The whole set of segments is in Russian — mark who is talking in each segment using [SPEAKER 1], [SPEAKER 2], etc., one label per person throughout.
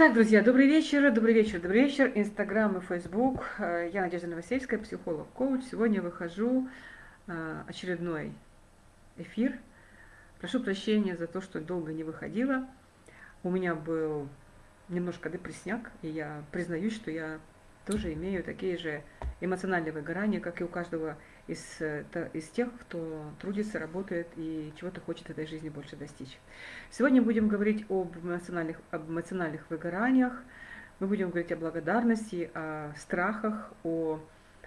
[SPEAKER 1] Так, друзья, добрый вечер, добрый вечер, добрый вечер. Инстаграм и Фейсбук. Э, я Надежда Новосельская, психолог-коуч. Сегодня выхожу э, очередной эфир. Прошу прощения за то, что долго не выходила. У меня был немножко депрессняк, и я признаюсь, что я тоже имею такие же эмоциональные выгорания, как и у каждого из, э, из тех, кто трудится, работает и чего-то хочет в этой жизни больше достичь. Сегодня будем говорить об эмоциональных, об эмоциональных выгораниях, мы будем говорить о благодарности, о страхах, о,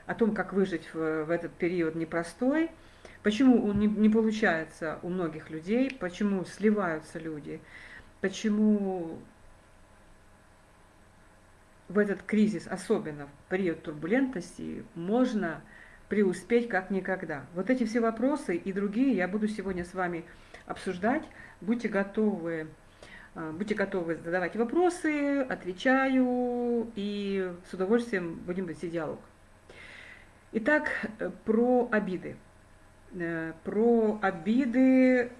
[SPEAKER 1] о том, как выжить в, в этот период непростой, почему не, не получается у многих людей, почему сливаются люди, почему в этот кризис, особенно в период турбулентности, можно преуспеть как никогда. Вот эти все вопросы и другие я буду сегодня с вами обсуждать. Будьте готовы, э, будьте готовы задавать вопросы, отвечаю и с удовольствием будем вести диалог. Итак, э, про обиды. Э, про обиды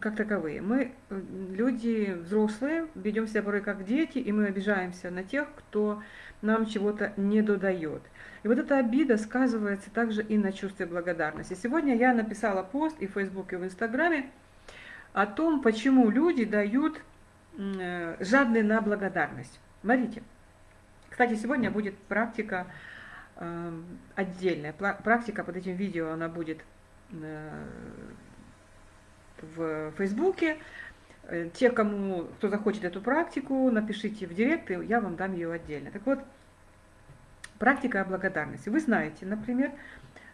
[SPEAKER 1] как таковые. Мы, люди взрослые, ведем себя порой как дети, и мы обижаемся на тех, кто нам чего-то не додает. И вот эта обида сказывается также и на чувстве благодарности. Сегодня я написала пост и в Фейсбуке, и в Инстаграме о том, почему люди дают э, жадные на благодарность. Смотрите. Кстати, сегодня будет практика э, отдельная. Практика под этим видео, она будет э, в Фейсбуке. Те, кому, кто захочет эту практику, напишите в директ, и я вам дам ее отдельно. Так вот, Практика благодарности. Вы знаете, например,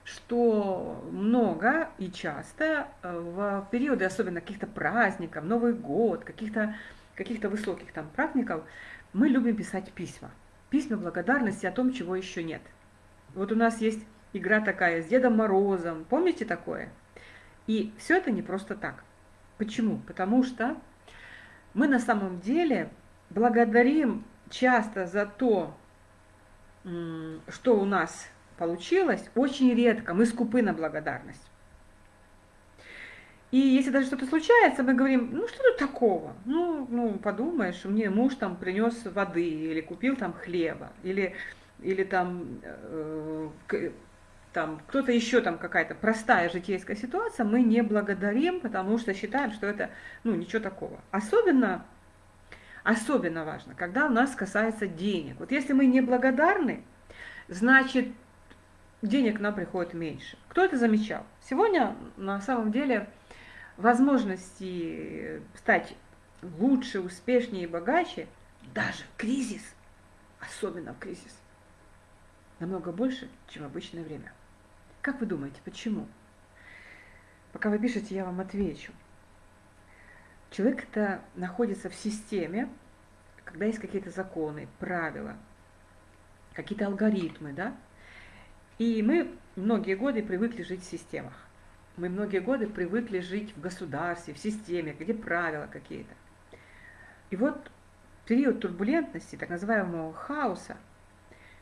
[SPEAKER 1] что много и часто э, в периоды, особенно каких-то праздников, Новый год, каких-то каких высоких там праздников, мы любим писать письма. Письма благодарности о том, чего еще нет. Вот у нас есть игра такая с Дедом Морозом, помните такое? И все это не просто так. Почему? Потому что мы на самом деле благодарим часто за то, что у нас получилось, очень редко. Мы скупы на благодарность. И если даже что-то случается, мы говорим, ну что тут такого? Ну, ну подумаешь, мне муж там принес воды, или купил там хлеба, или, или там, э, там кто-то еще там какая-то простая житейская ситуация, мы не благодарим, потому что считаем, что это ну ничего такого. Особенно Особенно важно, когда у нас касается денег. Вот если мы не благодарны, значит денег нам приходит меньше. Кто это замечал? Сегодня на самом деле возможности стать лучше, успешнее и богаче, даже в кризис, особенно в кризис, намного больше, чем в обычное время. Как вы думаете, почему? Пока вы пишете, я вам отвечу. Человек-то находится в системе, когда есть какие-то законы, правила, какие-то алгоритмы, да? И мы многие годы привыкли жить в системах. Мы многие годы привыкли жить в государстве, в системе, где правила какие-то. И вот период турбулентности, так называемого хаоса,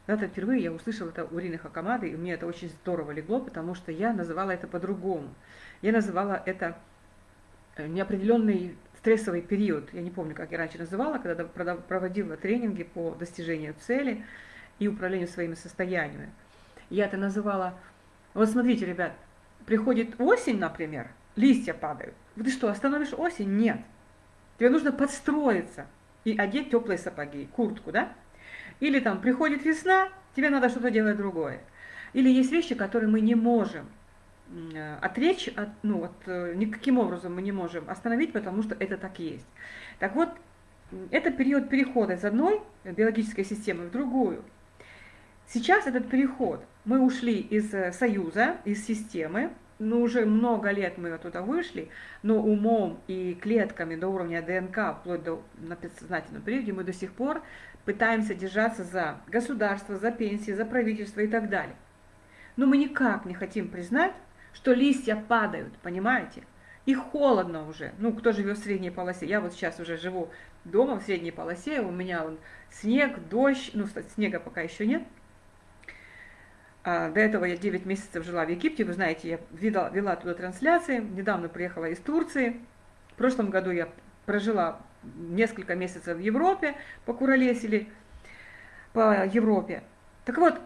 [SPEAKER 1] когда-то впервые я услышала это у Рины Хакамады, и мне это очень здорово легло, потому что я называла это по-другому. Я называла это неопределенный стрессовый период, я не помню, как я раньше называла, когда проводила тренинги по достижению цели и управлению своими состояниями. Я это называла, вот смотрите, ребят, приходит осень, например, листья падают. Ты что, остановишь осень? Нет. Тебе нужно подстроиться и одеть теплые сапоги, куртку, да? Или там приходит весна, тебе надо что-то делать другое. Или есть вещи, которые мы не можем Э, отречь, от, ну, вот, э, никаким образом мы не можем остановить, потому что это так есть. Так вот, это период перехода из одной биологической системы в другую. Сейчас этот переход, мы ушли из э, союза, из системы, ну уже много лет мы оттуда вышли, но умом и клетками до уровня ДНК, вплоть до на подсознательном периоде, мы до сих пор пытаемся держаться за государство, за пенсии, за правительство и так далее. Но мы никак не хотим признать, что листья падают, понимаете? И холодно уже. Ну, кто живет в средней полосе? Я вот сейчас уже живу дома в средней полосе, у меня он снег, дождь, ну, снега пока еще нет. А, до этого я 9 месяцев жила в Египте, вы знаете, я вела, вела туда трансляции, недавно приехала из Турции. В прошлом году я прожила несколько месяцев в Европе, покуролесили по Европе. Так вот,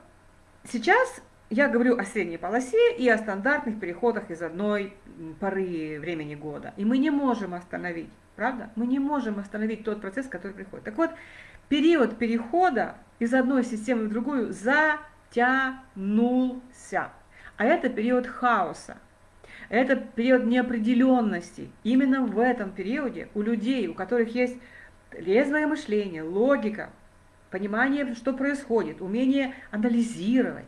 [SPEAKER 1] сейчас я говорю о средней полосе и о стандартных переходах из одной поры времени года. И мы не можем остановить, правда? Мы не можем остановить тот процесс, который приходит. Так вот, период перехода из одной системы в другую затянулся. А это период хаоса. Это период неопределенности. Именно в этом периоде у людей, у которых есть резвое мышление, логика, понимание, что происходит, умение анализировать,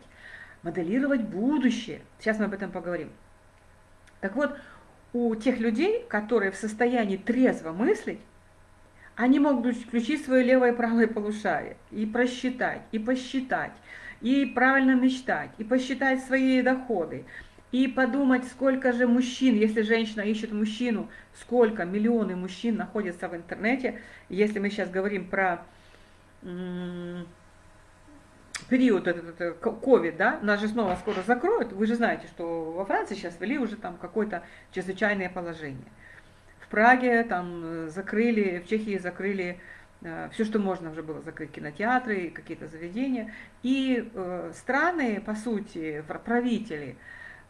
[SPEAKER 1] моделировать будущее. Сейчас мы об этом поговорим. Так вот, у тех людей, которые в состоянии трезво мыслить, они могут включить свое левое и правое полушарие и просчитать, и посчитать, и правильно мечтать, и посчитать свои доходы, и подумать, сколько же мужчин, если женщина ищет мужчину, сколько миллионы мужчин находятся в интернете, если мы сейчас говорим про период этот ковид, да, нас же снова скоро закроют, вы же знаете, что во Франции сейчас ввели уже там какое-то чрезвычайное положение. В Праге там закрыли, в Чехии закрыли э, все, что можно уже было закрыть, кинотеатры, какие-то заведения. И э, страны, по сути, правители,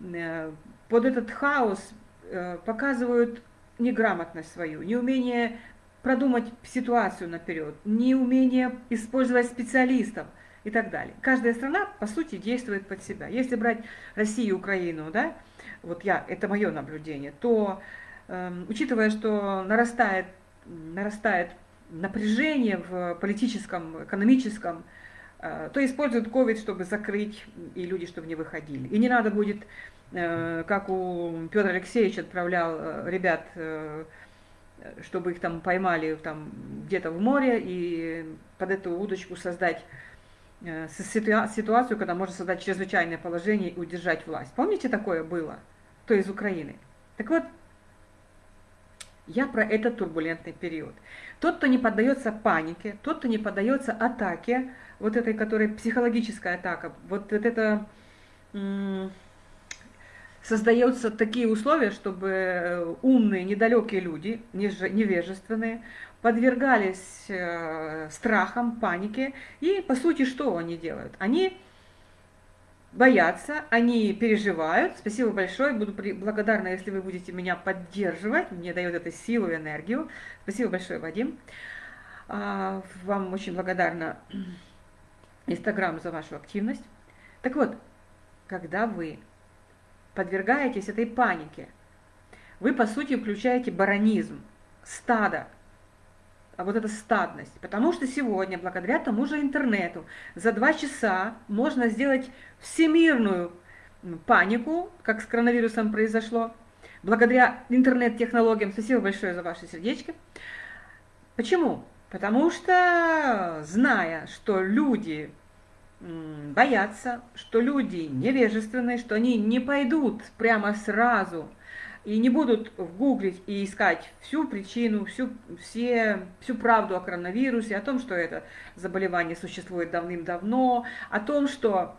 [SPEAKER 1] Э, под этот хаос э, показывают неграмотность свою, неумение продумать ситуацию наперед, неумение использовать специалистов и так далее. Каждая страна, по сути, действует под себя. Если брать Россию и Украину, да, вот я, это мое наблюдение, то, э, учитывая, что нарастает, нарастает напряжение в политическом, экономическом, Э, то используют COVID, чтобы закрыть, и люди, чтобы не выходили. И не надо будет, э, как у Петра Алексеевича отправлял э, ребят, чтобы их там поймали там где-то в море, и под эту удочку создать ситуацию, когда можно создать чрезвычайное положение и удержать власть. Помните, такое было? То из Украины. Так вот, я про этот турбулентный период. Тот, кто не поддается панике, тот, кто не поддается атаке, вот этой, которая психологическая атака, вот, вот это создаются такие условия, чтобы э, умные, недалекие люди, невежественные, подвергались э, страхам, панике. И, по сути, что они делают? Они боятся, они переживают. Спасибо большое, буду благодарна, если вы будете меня поддерживать. Мне дает это силу и энергию. Спасибо большое, Вадим. А, вам очень благодарна Инстаграм за вашу активность. Так вот, когда вы подвергаетесь этой панике, вы, по сути, включаете баронизм, стадо, вот эта стадность. Потому что сегодня, благодаря тому же интернету, за два часа можно сделать всемирную панику, как с коронавирусом произошло, благодаря интернет-технологиям. Спасибо большое за ваши сердечки. Почему? Потому что, зная, что люди боятся, что люди невежественные, что они не пойдут прямо сразу и не будут гуглить и искать всю причину, всю, все, всю правду о коронавирусе, о том, что это заболевание существует давным-давно, о том, что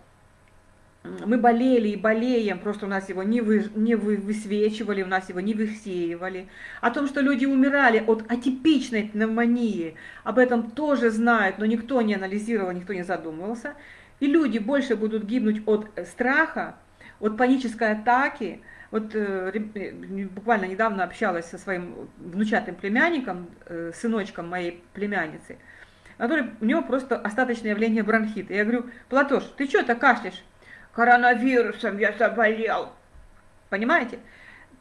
[SPEAKER 1] мы болели и болеем, просто у нас его не, вы, не вы, высвечивали, у нас его не высеивали. О том, что люди умирали от атипичной пневмонии, об этом тоже знают, но никто не анализировал, никто не задумывался. И люди больше будут гибнуть от страха, от панической атаки. Вот э, буквально недавно общалась со своим внучатым племянником, э, сыночком моей племянницы, который, у него просто остаточное явление бронхита. Я говорю, Платош, ты что то кашляешь? коронавирусом я заболел. Понимаете?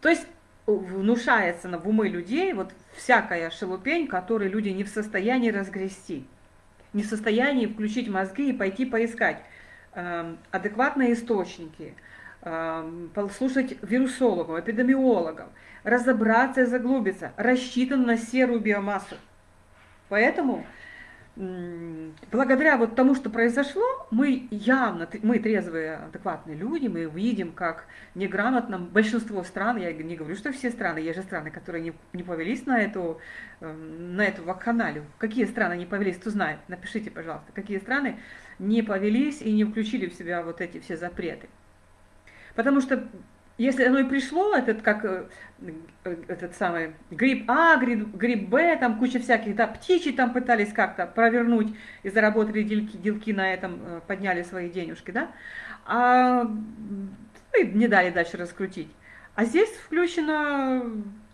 [SPEAKER 1] То есть внушается в умы людей вот всякая шелупень, которую люди не в состоянии разгрести, не в состоянии включить мозги и пойти поискать э, адекватные источники, э, послушать вирусологов, эпидемиологов, разобраться и заглубиться, рассчитан на серую биомассу. Поэтому благодаря вот тому, что произошло, мы явно, мы трезвые, адекватные люди, мы видим, как неграмотно большинство стран, я не говорю, что все страны, есть же страны, которые не, не повелись на эту, эм, на эту вакханалию. Какие страны не повелись, кто знает, напишите, пожалуйста, какие страны не повелись и не включили в себя вот эти все запреты. Потому что если оно и пришло, этот как э, э, этот самый гриб А, гриб, гриб Б, там куча всяких, да, птичьи там пытались как-то провернуть и заработали делки, делки на этом, э, подняли свои денежки, да, а и не дали дальше раскрутить. А здесь включена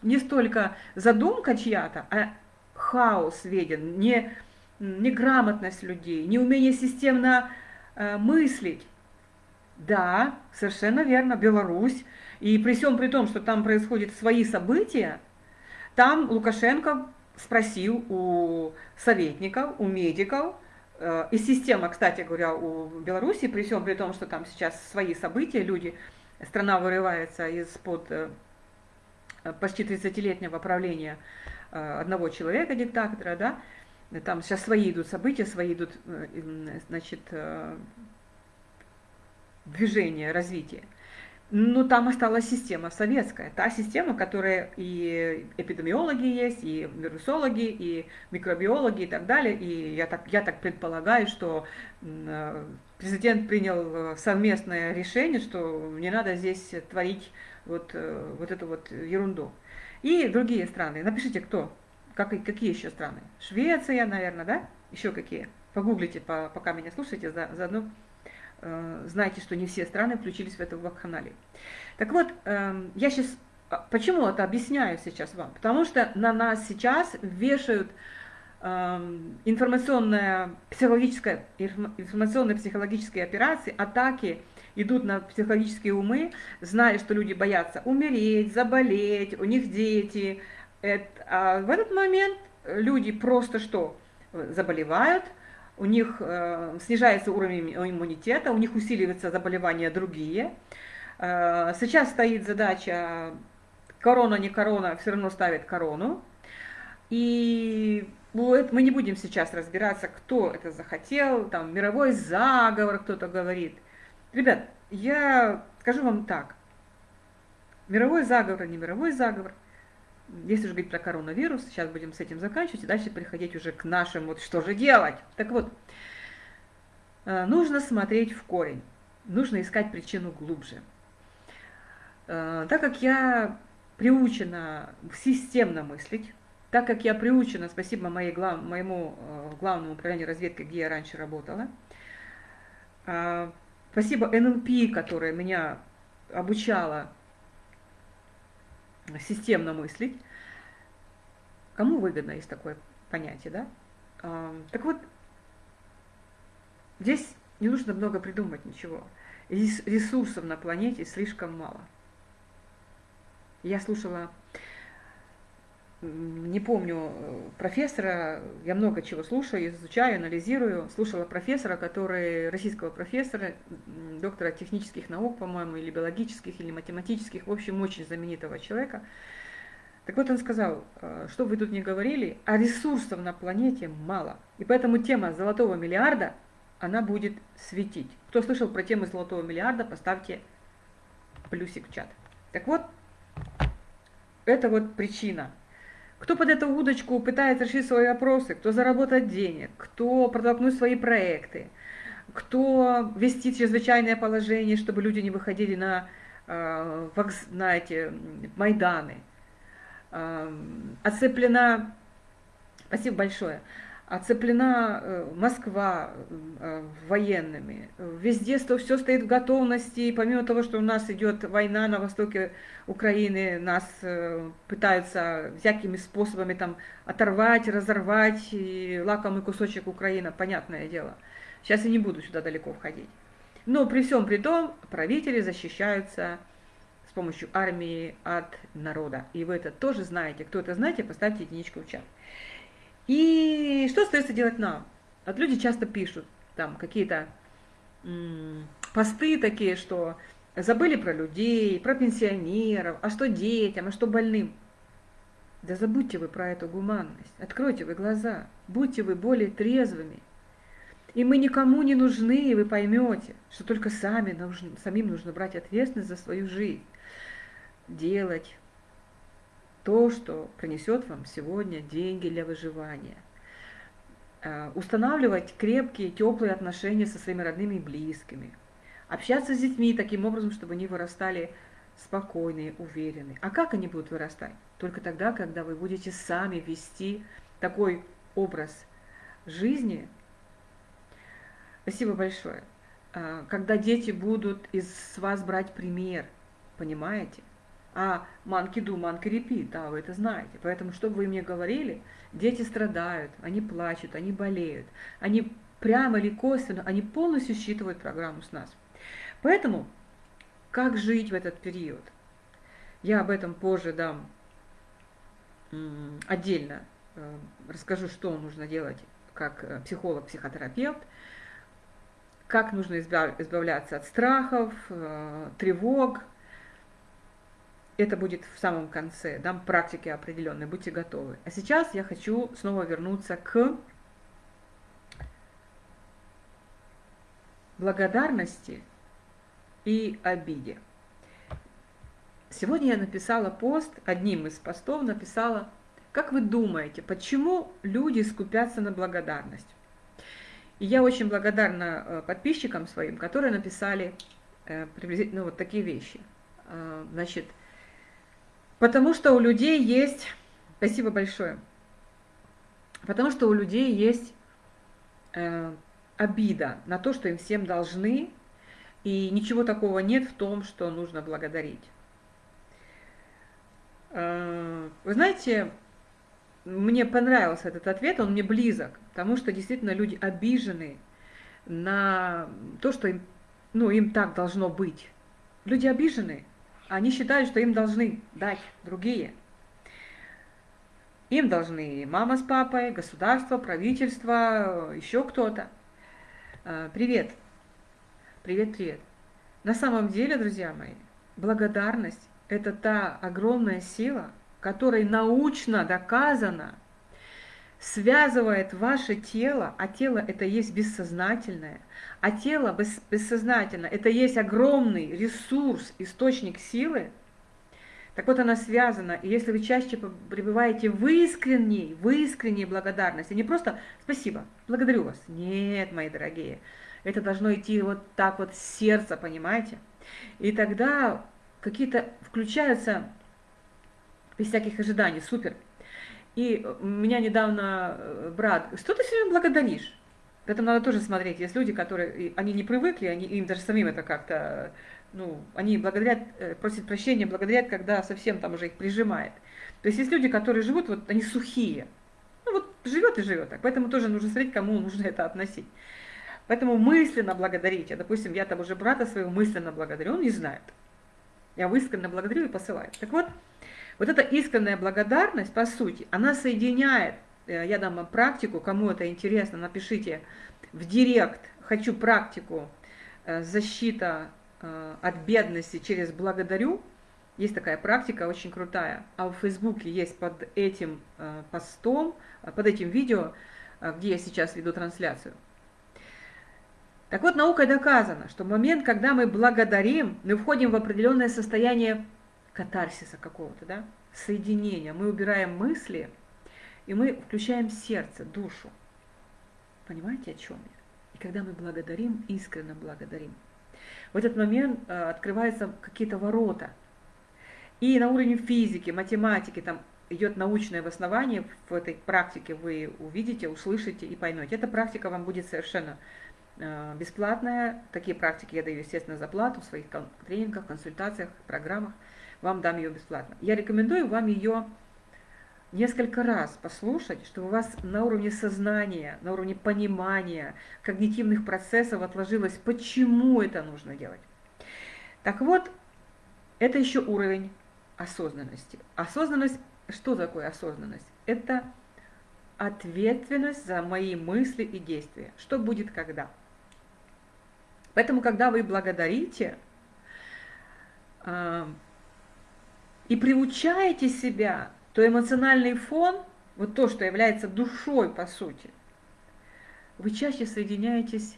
[SPEAKER 1] не столько задумка чья-то, а хаос виден, не, неграмотность людей, неумение системно э, мыслить. Да, совершенно верно, Беларусь. И при всем при том, что там происходят свои события, там Лукашенко спросил у советников, у медиков, э, и система, кстати говоря, у Беларуси, при всем при том, что там сейчас свои события, люди, страна вырывается из-под э, почти 30-летнего правления э, одного человека, диктатора, да, там сейчас свои идут события, свои идут, значит, движение, развитие. Но там осталась система советская, та система, которая и эпидемиологи есть, и вирусологи, и микробиологи и так далее. И я так, я так предполагаю, что президент принял совместное решение, что не надо здесь творить вот, э, вот эту вот ерунду. И другие страны. Напишите, кто, как, какие еще страны. Швеция, наверное, да? Еще какие? Погуглите, пока меня слушаете, заодно Э, знаете, что не все страны включились в эту вакханалию. Так вот, эм, я сейчас, а, почему это объясняю сейчас вам? Потому что на нас сейчас вешают эм, информационная психологическая, информационные психологические операции, атаки идут на психологические умы, зная, что люди боятся умереть, заболеть, у них дети. Это, а в этот момент люди просто что? Заболевают, у них э, снижается уровень иммунитета, у них усиливаются заболевания другие. Э, сейчас стоит задача, корона, не корона, все равно ставит корону. И мы не будем сейчас разбираться, кто это захотел, там мировой заговор кто-то говорит. Ребят, я скажу вам так, мировой заговор, не мировой заговор, если же говорить про коронавирус, сейчас будем с этим заканчивать и дальше переходить уже к нашим, вот что же делать. Так вот, э, нужно смотреть в корень, нужно искать причину глубже. Э, так как я приучена системно мыслить, так как я приучена, спасибо моей, глав, моему э, главному управлению разведки, где я раньше работала, спасибо НЛП, которая меня обучала системно мыслить. Кому выгодно есть такое понятие, да? Так вот, здесь не нужно много придумать ничего. Ресурсов на планете слишком мало. Я слушала не помню э, профессора, я много чего слушаю, изучаю, анализирую. Слушала профессора, который, российского профессора, доктора технических наук, по-моему, или биологических, или математических, в общем, очень знаменитого человека. Так вот он сказал, э, что вы тут не говорили, а ресурсов на планете мало. И поэтому тема золотого миллиарда, она будет светить. Кто слышал про тему золотого миллиарда, поставьте плюсик в чат. Так вот, это вот причина – кто под эту удочку пытается решить свои вопросы, кто заработать денег, кто протолкнуть свои проекты, кто вести чрезвычайное положение, чтобы люди не выходили на, э, на эти Майданы. Э, оцеплена, спасибо большое, оцеплена э, Москва э, военными. Везде все стоит в готовности. И помимо того, что у нас идет война на востоке Украины, нас э, пытаются всякими способами там оторвать, разорвать. И лакомый кусочек Украины, понятное дело. Сейчас я не буду сюда далеко входить. Но при всем при том, правители защищаются с помощью армии от народа. И вы это тоже знаете. Кто это знаете, поставьте единичку в чат. И что остается делать нам? Вот люди часто пишут там какие-то посты такие, что забыли про людей, про пенсионеров, а что детям, а что больным. Да забудьте вы про эту гуманность, откройте вы глаза, будьте вы более трезвыми. И мы никому не нужны, и вы поймете, что только сами нужны, самим нужно брать ответственность за свою жизнь, делать то, что принесет вам сегодня деньги для выживания. Э, устанавливать крепкие, теплые отношения со своими родными и близкими. Общаться с детьми таким образом, чтобы они вырастали спокойные, уверенные. А как они будут вырастать? Только тогда, когда вы будете сами вести такой образ жизни. Спасибо большое. А, когда дети будут из вас брать пример, понимаете? А манки ду, манки репит, да, вы это знаете. Поэтому, что бы вы мне говорили, дети страдают, они плачут, они болеют, они прямо или косвенно, они полностью считывают программу с нас. Поэтому, как жить в этот период? Я об этом позже дам отдельно, э, расскажу, что нужно делать как э, психолог, психотерапевт, как нужно избавляться от страхов, э, тревог. Это будет в самом конце, дам практики определенные, будьте готовы. А сейчас я хочу снова вернуться к благодарности и обиде. Сегодня я написала пост, одним из постов написала, как вы думаете, почему люди скупятся на благодарность? И я очень благодарна э, подписчикам своим, которые написали э, приблизительно вот такие вещи. Э, значит, потому что у людей есть, спасибо большое, потому что у людей есть обида на то, что им всем должны, и ничего такого нет в том, что нужно благодарить. Вы знаете, мне понравился этот ответ, он мне близок, потому что действительно люди обижены на то, что им, ну, им так должно быть. Люди обижены, они считают, что им должны дать другие. Им должны мама с папой, государство, правительство, еще кто-то. А, привет. Привет, привет. На самом деле, друзья мои, благодарность – это та огромная сила, которой научно доказано, связывает ваше тело, а тело это есть бессознательное, а тело бессознательно это есть огромный ресурс, источник силы, так вот она связана, и если вы чаще пребываете в искренней, в искренней благодарности, не просто «спасибо, благодарю вас», нет, мои дорогие, это должно идти вот так вот с сердца, понимаете? И тогда какие-то включаются без всяких ожиданий, супер. И меня недавно э, брат, что ты все время благодаришь? Поэтому надо тоже смотреть. Есть люди, которые, они не привыкли, они, им даже самим это как-то, ну, они благодарят, э, просят прощения, благодарят, когда совсем там уже их прижимает. То есть есть люди, которые живут, вот они сухие. Ну вот живет и живет так. Поэтому тоже нужно смотреть, кому нужно это относить. Поэтому мысленно благодарите. Допустим, я там уже брата своего мысленно благодарю, он не знает. Я искренне благодарю и посылаю. Так вот, вот эта искренняя благодарность, по сути, она соединяет, э, я дам вам практику, кому это интересно, напишите в директ, хочу практику э, защита э, от бедности через благодарю. Есть такая практика, очень крутая. А в Фейсбуке есть под этим постом, под этим видео, где я сейчас веду трансляцию. Так вот, наукой доказано, что в момент, когда мы благодарим, мы входим в определенное состояние катарсиса какого-то, да, соединения. Мы убираем мысли, и мы включаем сердце, душу. Понимаете, о чем я? И когда мы благодарим, искренне благодарим, в этот момент э, открываются какие-то ворота. И на уровне физики, математики, там идет научное обоснование в этой практике, вы увидите, услышите и поймете. Эта практика вам будет совершенно бесплатная. Такие практики я даю, естественно, за плату в своих тренингах, консультациях, программах вам дам ее бесплатно. Я рекомендую вам ее несколько раз послушать, чтобы у вас на уровне сознания, на уровне понимания, когнитивных процессов отложилось, почему это нужно делать. Так вот, это еще уровень осознанности. Осознанность, что такое осознанность? Это ответственность за мои мысли и действия. Что будет когда? Поэтому, когда вы благодарите, а, и приучаете себя, то эмоциональный фон, вот то, что является душой по сути, вы чаще соединяетесь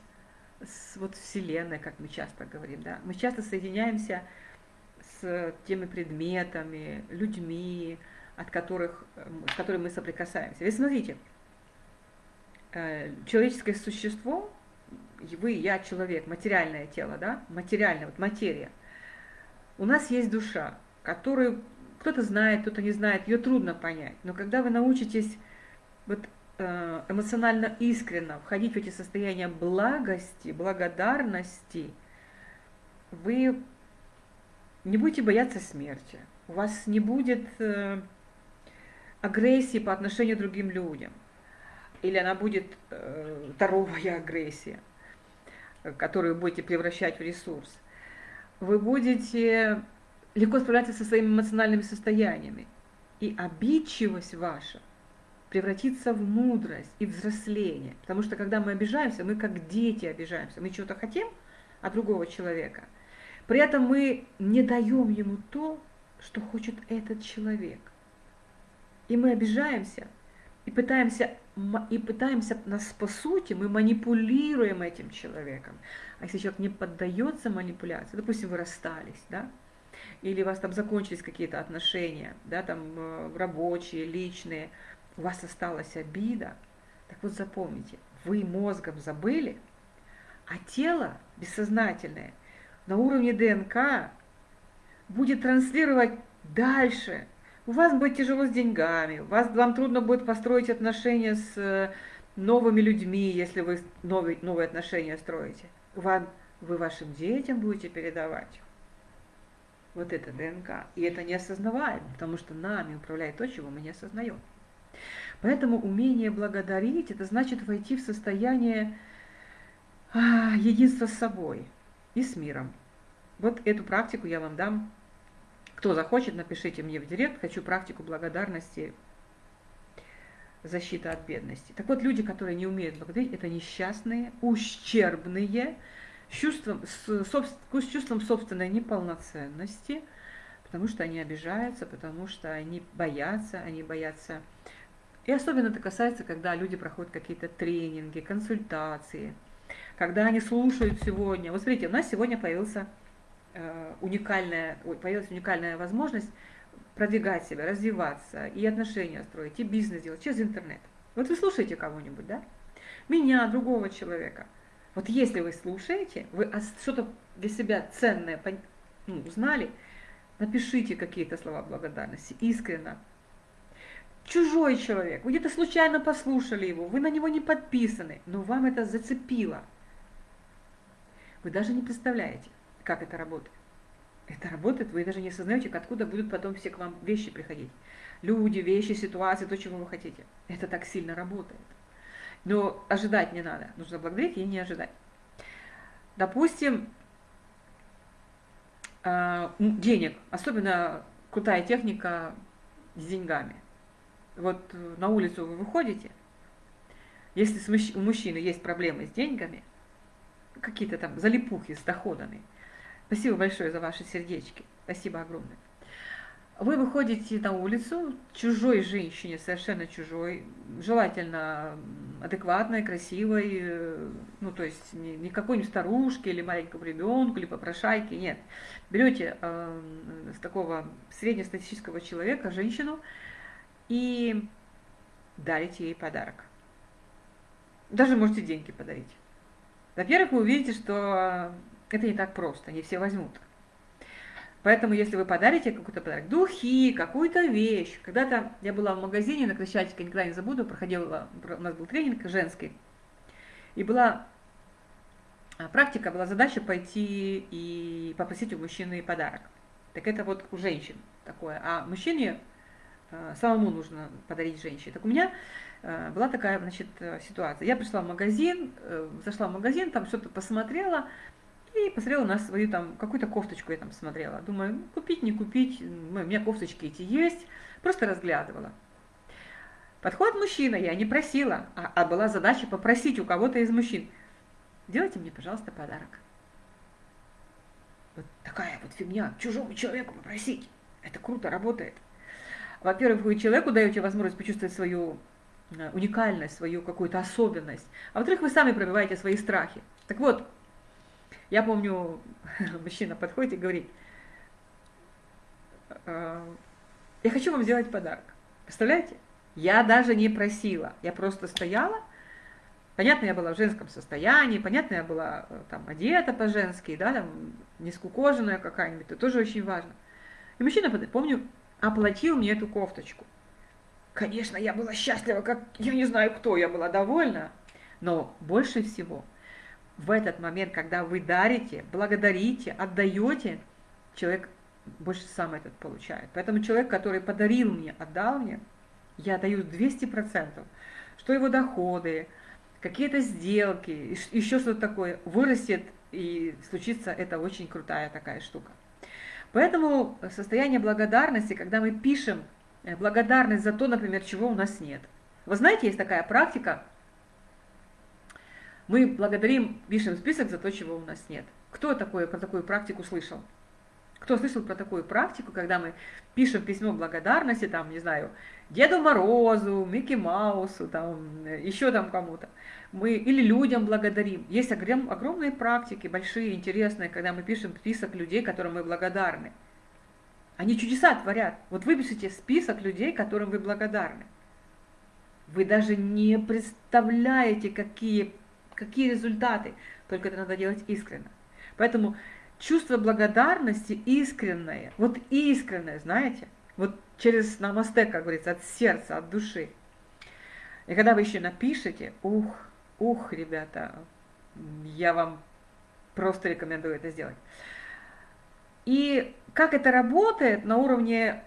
[SPEAKER 1] с вот Вселенной, как мы часто говорим, да. Мы часто соединяемся с теми предметами, людьми, от которых, с которыми мы соприкасаемся. Вы смотрите, э, человеческое существо, вы, я человек, материальное тело, да, материальное, вот материя – у нас есть душа, которую кто-то знает, кто-то не знает, ее трудно понять. Но когда вы научитесь вот, э, эмоционально искренно входить в эти состояния благости, благодарности, вы не будете бояться смерти, у вас не будет э, агрессии по отношению к другим людям, или она будет э, здоровая агрессия, которую будете превращать в ресурс. Вы будете легко справляться со своими эмоциональными состояниями. И обидчивость ваша превратится в мудрость и взросление. Потому что когда мы обижаемся, мы как дети обижаемся. Мы чего-то хотим от другого человека. При этом мы не даем ему то, что хочет этот человек. И мы обижаемся, и пытаемся, и пытаемся нас по сути, мы манипулируем этим человеком. А если человек не поддается манипуляции, допустим, вы расстались, да, или у вас там закончились какие-то отношения, да, там э, рабочие, личные, у вас осталась обида, так вот запомните, вы мозгом забыли, а тело бессознательное на уровне ДНК будет транслировать дальше. У вас будет тяжело с деньгами, вас, вам трудно будет построить отношения с э, новыми людьми, если вы новые, новые отношения строите. Вам, вы вашим детям будете передавать вот это ДНК. И это не осознаваем, потому что нами управляет то, чего мы не осознаем. Поэтому умение благодарить, это значит войти в состояние а, единства с собой и с миром. Вот эту практику я вам дам. Кто захочет, напишите мне в директ. Хочу практику благодарности, защита от бедности. Так вот, люди, которые не умеют благодарить, это несчастные, ущербные, с чувством, с, с чувством собственной неполноценности, потому что они обижаются, потому что они боятся, они боятся. И особенно это касается, когда люди проходят какие-то тренинги, консультации, когда они слушают сегодня. Вот смотрите, у нас сегодня появился уникальная, появилась уникальная возможность продвигать себя, развиваться, и отношения строить, и бизнес делать через интернет. Вот вы слушаете кого-нибудь, да? Меня, другого человека – вот если вы слушаете, вы что-то для себя ценное ну, узнали, напишите какие-то слова благодарности, искренно. Чужой человек, вы где-то случайно послушали его, вы на него не подписаны, но вам это зацепило. Вы даже не представляете, как это работает. Это работает, вы даже не осознаете, откуда будут потом все к вам вещи приходить. Люди, вещи, ситуации, то, чего вы хотите. Это так сильно работает. Но ожидать не надо. Нужно благодарить и не ожидать. Допустим, а, денег, особенно крутая техника с деньгами. Вот на улицу вы выходите, если у мужчины есть проблемы с деньгами, какие-то там залипухи с доходами, спасибо большое за ваши сердечки, спасибо огромное. Вы выходите на улицу чужой женщине, совершенно чужой, желательно адекватной, красивой, э, ну то есть не, не какой-нибудь старушке или маленькому ребенку, или попрошайке, нет. Берете э, с такого среднестатистического человека женщину и дарите ей подарок. Даже можете деньги подарить. Во-первых, вы увидите, что это не так просто, не все возьмут. Поэтому, если вы подарите какой-то подарок, духи, какую-то вещь. Когда-то я была в магазине на Крещатике, никогда не забуду, проходила, у нас был тренинг женский. И была а, практика, была задача пойти и попросить у мужчины подарок. Так это вот у женщин такое. А мужчине а, самому нужно подарить женщине. Так у меня а, была такая, значит, ситуация. Я пришла в магазин, э, зашла в магазин, там что-то посмотрела, и посмотрела на свою там, какую-то кофточку я там смотрела. Думаю, ну, купить, не купить, у меня кофточки эти есть. Просто разглядывала. Подходит мужчина, я не просила, а, а была задача попросить у кого-то из мужчин. Делайте мне, пожалуйста, подарок. Вот такая вот фигня, чужому человеку попросить. Это круто работает. Во-первых, вы человеку даете возможность почувствовать свою э, уникальность, свою какую-то особенность. А во-вторых, вы сами пробиваете свои страхи. Так вот, я помню, мужчина подходит и говорит, «Э, я хочу вам сделать подарок. Представляете? Я даже не просила, я просто стояла Понятно, я была в женском состоянии, понятно, я была э, там одета по-женски, да, там не скукоженная какая-нибудь, это тоже очень важно. И мужчина, помню, оплатил мне эту кофточку. Конечно, я была счастлива, как я не знаю кто, я была довольна. Но больше всего в этот момент, когда вы дарите, благодарите, отдаете, человек больше сам этот получает. Поэтому человек, который подарил мне, отдал мне, я даю 200%, что его доходы, какие-то сделки, еще что-то такое вырастет и случится это очень крутая такая штука. Поэтому состояние благодарности, когда мы пишем э, благодарность за то, например, чего у нас нет. Вы знаете, есть такая практика, мы благодарим, пишем список за то, чего у нас нет. Кто такое, про такую практику слышал? Кто слышал про такую практику, когда мы пишем письмо благодарности, там, не знаю, Деду Морозу, Микки Маусу, там, еще там кому-то. Мы или людям благодарим. Есть огром, огромные практики, большие, интересные, когда мы пишем список людей, которым мы благодарны. Они чудеса творят. Вот выпишите список людей, которым вы благодарны. Вы даже не представляете, какие, какие результаты. Только это надо делать искренне. Поэтому чувство благодарности искреннее, вот искреннее, знаете, вот через намасте, как говорится, от сердца, от души. И когда вы еще напишете, ух, ух, ребята, я вам просто рекомендую это сделать. И как это работает на уровне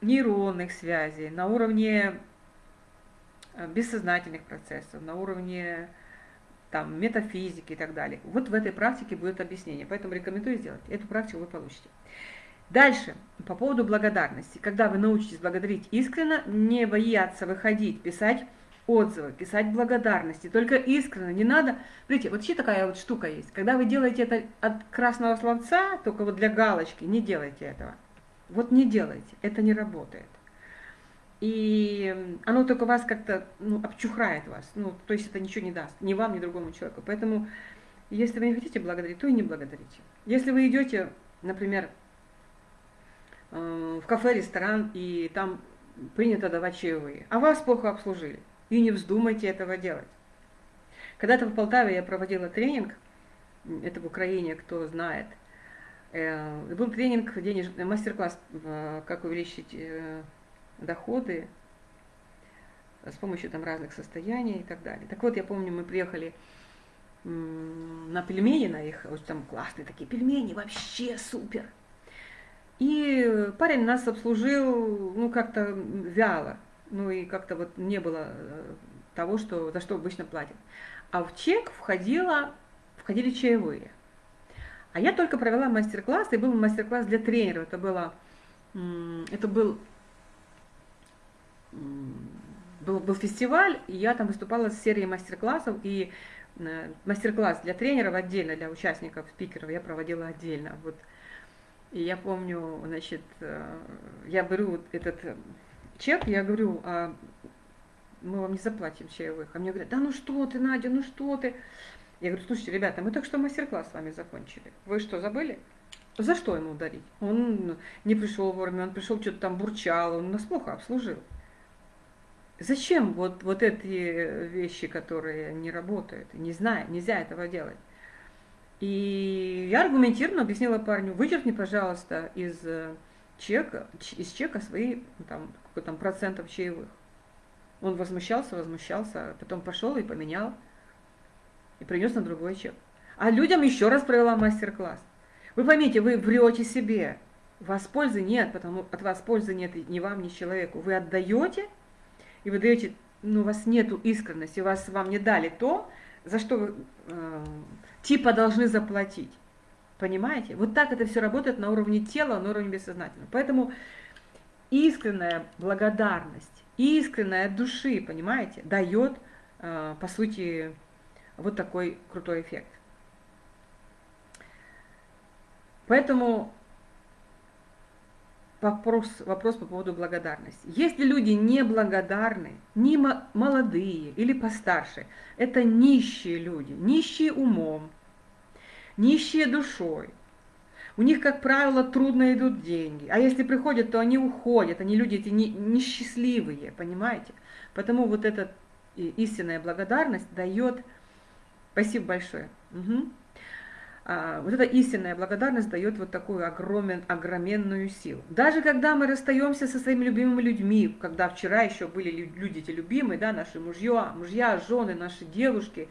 [SPEAKER 1] нейронных связей, на уровне э, бессознательных процессов, на уровне там, метафизики и так далее. Вот в этой практике будет объяснение, поэтому рекомендую сделать. Эту практику вы получите. Дальше, по поводу благодарности. Когда вы научитесь благодарить искренне, не бояться выходить, писать отзывы, писать благодарности, только искренне, не надо. Смотрите, вот еще такая вот штука есть. Когда вы делаете это от красного словца, только вот для галочки, не делайте этого. Вот не делайте, это не работает и оно только вас как-то ну, обчухрает вас, ну, то есть это ничего не даст, ни вам, ни другому человеку. Поэтому, если вы не хотите благодарить, то и не благодарите. Если вы идете, например, э, в кафе, ресторан, и там принято давать чаевые, а вас плохо обслужили, и не вздумайте этого делать. Когда-то в Полтаве я проводила тренинг, это в Украине, кто знает, э, был тренинг, денежный мастер-класс, э, как увеличить доходы с помощью там разных состояний и так далее. Так вот, я помню, мы приехали на пельмени на их, вот там классные такие пельмени, вообще супер. И парень нас обслужил, ну, как-то вяло, ну, и как-то вот не было э, того, что, за что обычно платят. А в чек входило, входили чаевые. А я только провела мастер-класс, и был мастер-класс для тренеров. Это было, это был был, был фестиваль, и я там выступала с серией мастер-классов, и э, мастер-класс для тренеров отдельно, для участников, спикеров я проводила отдельно. Вот. И я помню, значит, э, я беру этот чек, я говорю, а мы вам не заплатим чаевых. А мне говорят, да ну что ты, Надя, ну что ты. Я говорю, слушайте, ребята, мы так что мастер-класс с вами закончили. Вы что, забыли? За что ему ударить? Он не пришел вовремя, он пришел, что-то там бурчал, он нас плохо обслужил. Зачем вот, вот эти вещи, которые не работают? Не знаю, нельзя этого делать. И я аргументированно объяснила парню, вычеркни, пожалуйста, из э, чека, из чека свои там, какой там процентов чаевых. Он возмущался, возмущался, потом пошел и поменял, и принес на другой чек. А людям еще раз провела мастер-класс. Вы поймите, вы врете себе. У вас пользы нет, потому от вас пользы нет ни вам, ни человеку. Вы отдаете, и вы даете, ну, у вас нету искренности, вас вам не дали то, за что вы э, типа должны заплатить. Понимаете? Вот так это все работает на уровне тела, на уровне бессознательного. Поэтому искренняя благодарность, искренняя души, понимаете, дает, э, по сути, вот такой крутой эффект. Поэтому вопрос, вопрос по поводу благодарности. Если люди неблагодарны, не молодые или постарше, это нищие люди, нищие умом, нищие душой. У них, как правило, трудно идут деньги. А если приходят, то они уходят. Они люди эти несчастливые, понимаете? Потому вот и истинная благодарность дает... Спасибо большое. Угу. А, вот эта истинная благодарность дает вот такую огромен, огроменную силу. Даже когда мы расстаемся со своими любимыми людьми, когда вчера еще были люди эти любимые, да, наши мужья, мужья, жены, наши девушки,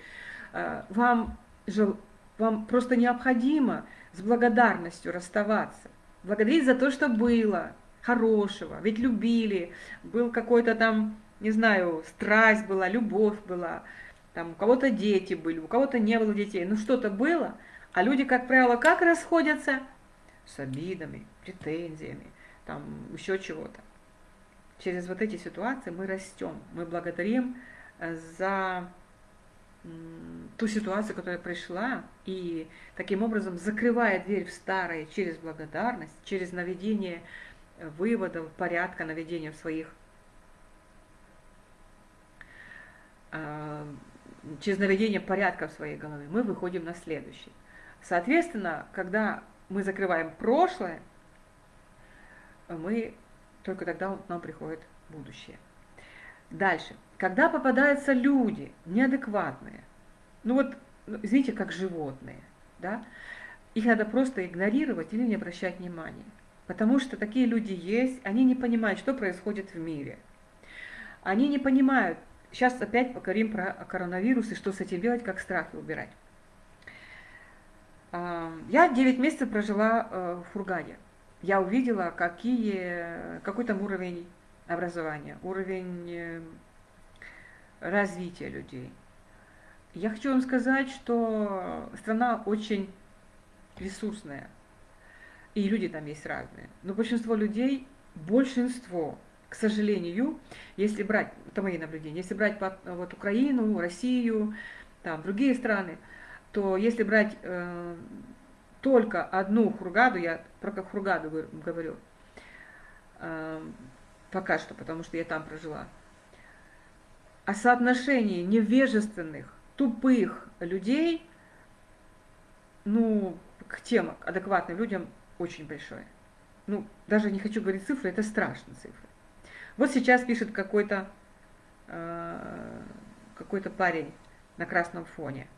[SPEAKER 1] а, вам, вам просто необходимо с благодарностью расставаться. Благодарить за то, что было хорошего, ведь любили, был какой-то там, не знаю, страсть была, любовь была, там у кого-то дети были, у кого-то не было детей, ну что-то было – а люди, как правило, как расходятся? С обидами, претензиями, там еще чего-то. Через вот эти ситуации мы растем, мы благодарим э, за ту ситуацию, которая пришла, и таким образом закрывая дверь в старое через благодарность, через наведение э, выводов, порядка, наведение в своих э, через наведение порядка в своей голове, мы выходим на следующий. Соответственно, когда мы закрываем прошлое, мы только тогда нам приходит будущее. Дальше. Когда попадаются люди неадекватные, ну вот, ну, извините, как животные, да, их надо просто игнорировать или не обращать внимания. Потому что такие люди есть, они не понимают, что происходит в мире. Они не понимают, сейчас опять поговорим про коронавирус и что с этим делать, как страхи убирать. Я 9 месяцев прожила э, в Фургане. Я увидела, какие, какой там уровень образования, уровень э, развития людей. Я хочу вам сказать, что страна очень ресурсная, и люди там есть разные. Но большинство людей, большинство, к сожалению, если брать, это мои наблюдения, если брать вот Украину, Россию, там другие страны, то если брать э, только одну хургаду, я про как хургаду говорю, э, пока что, потому что я там прожила, о соотношении невежественных, тупых людей, ну, к тем адекватным людям очень большое. Ну, даже не хочу говорить цифры, это страшные цифры. Вот сейчас пишет какой-то э, какой-то парень на красном фоне –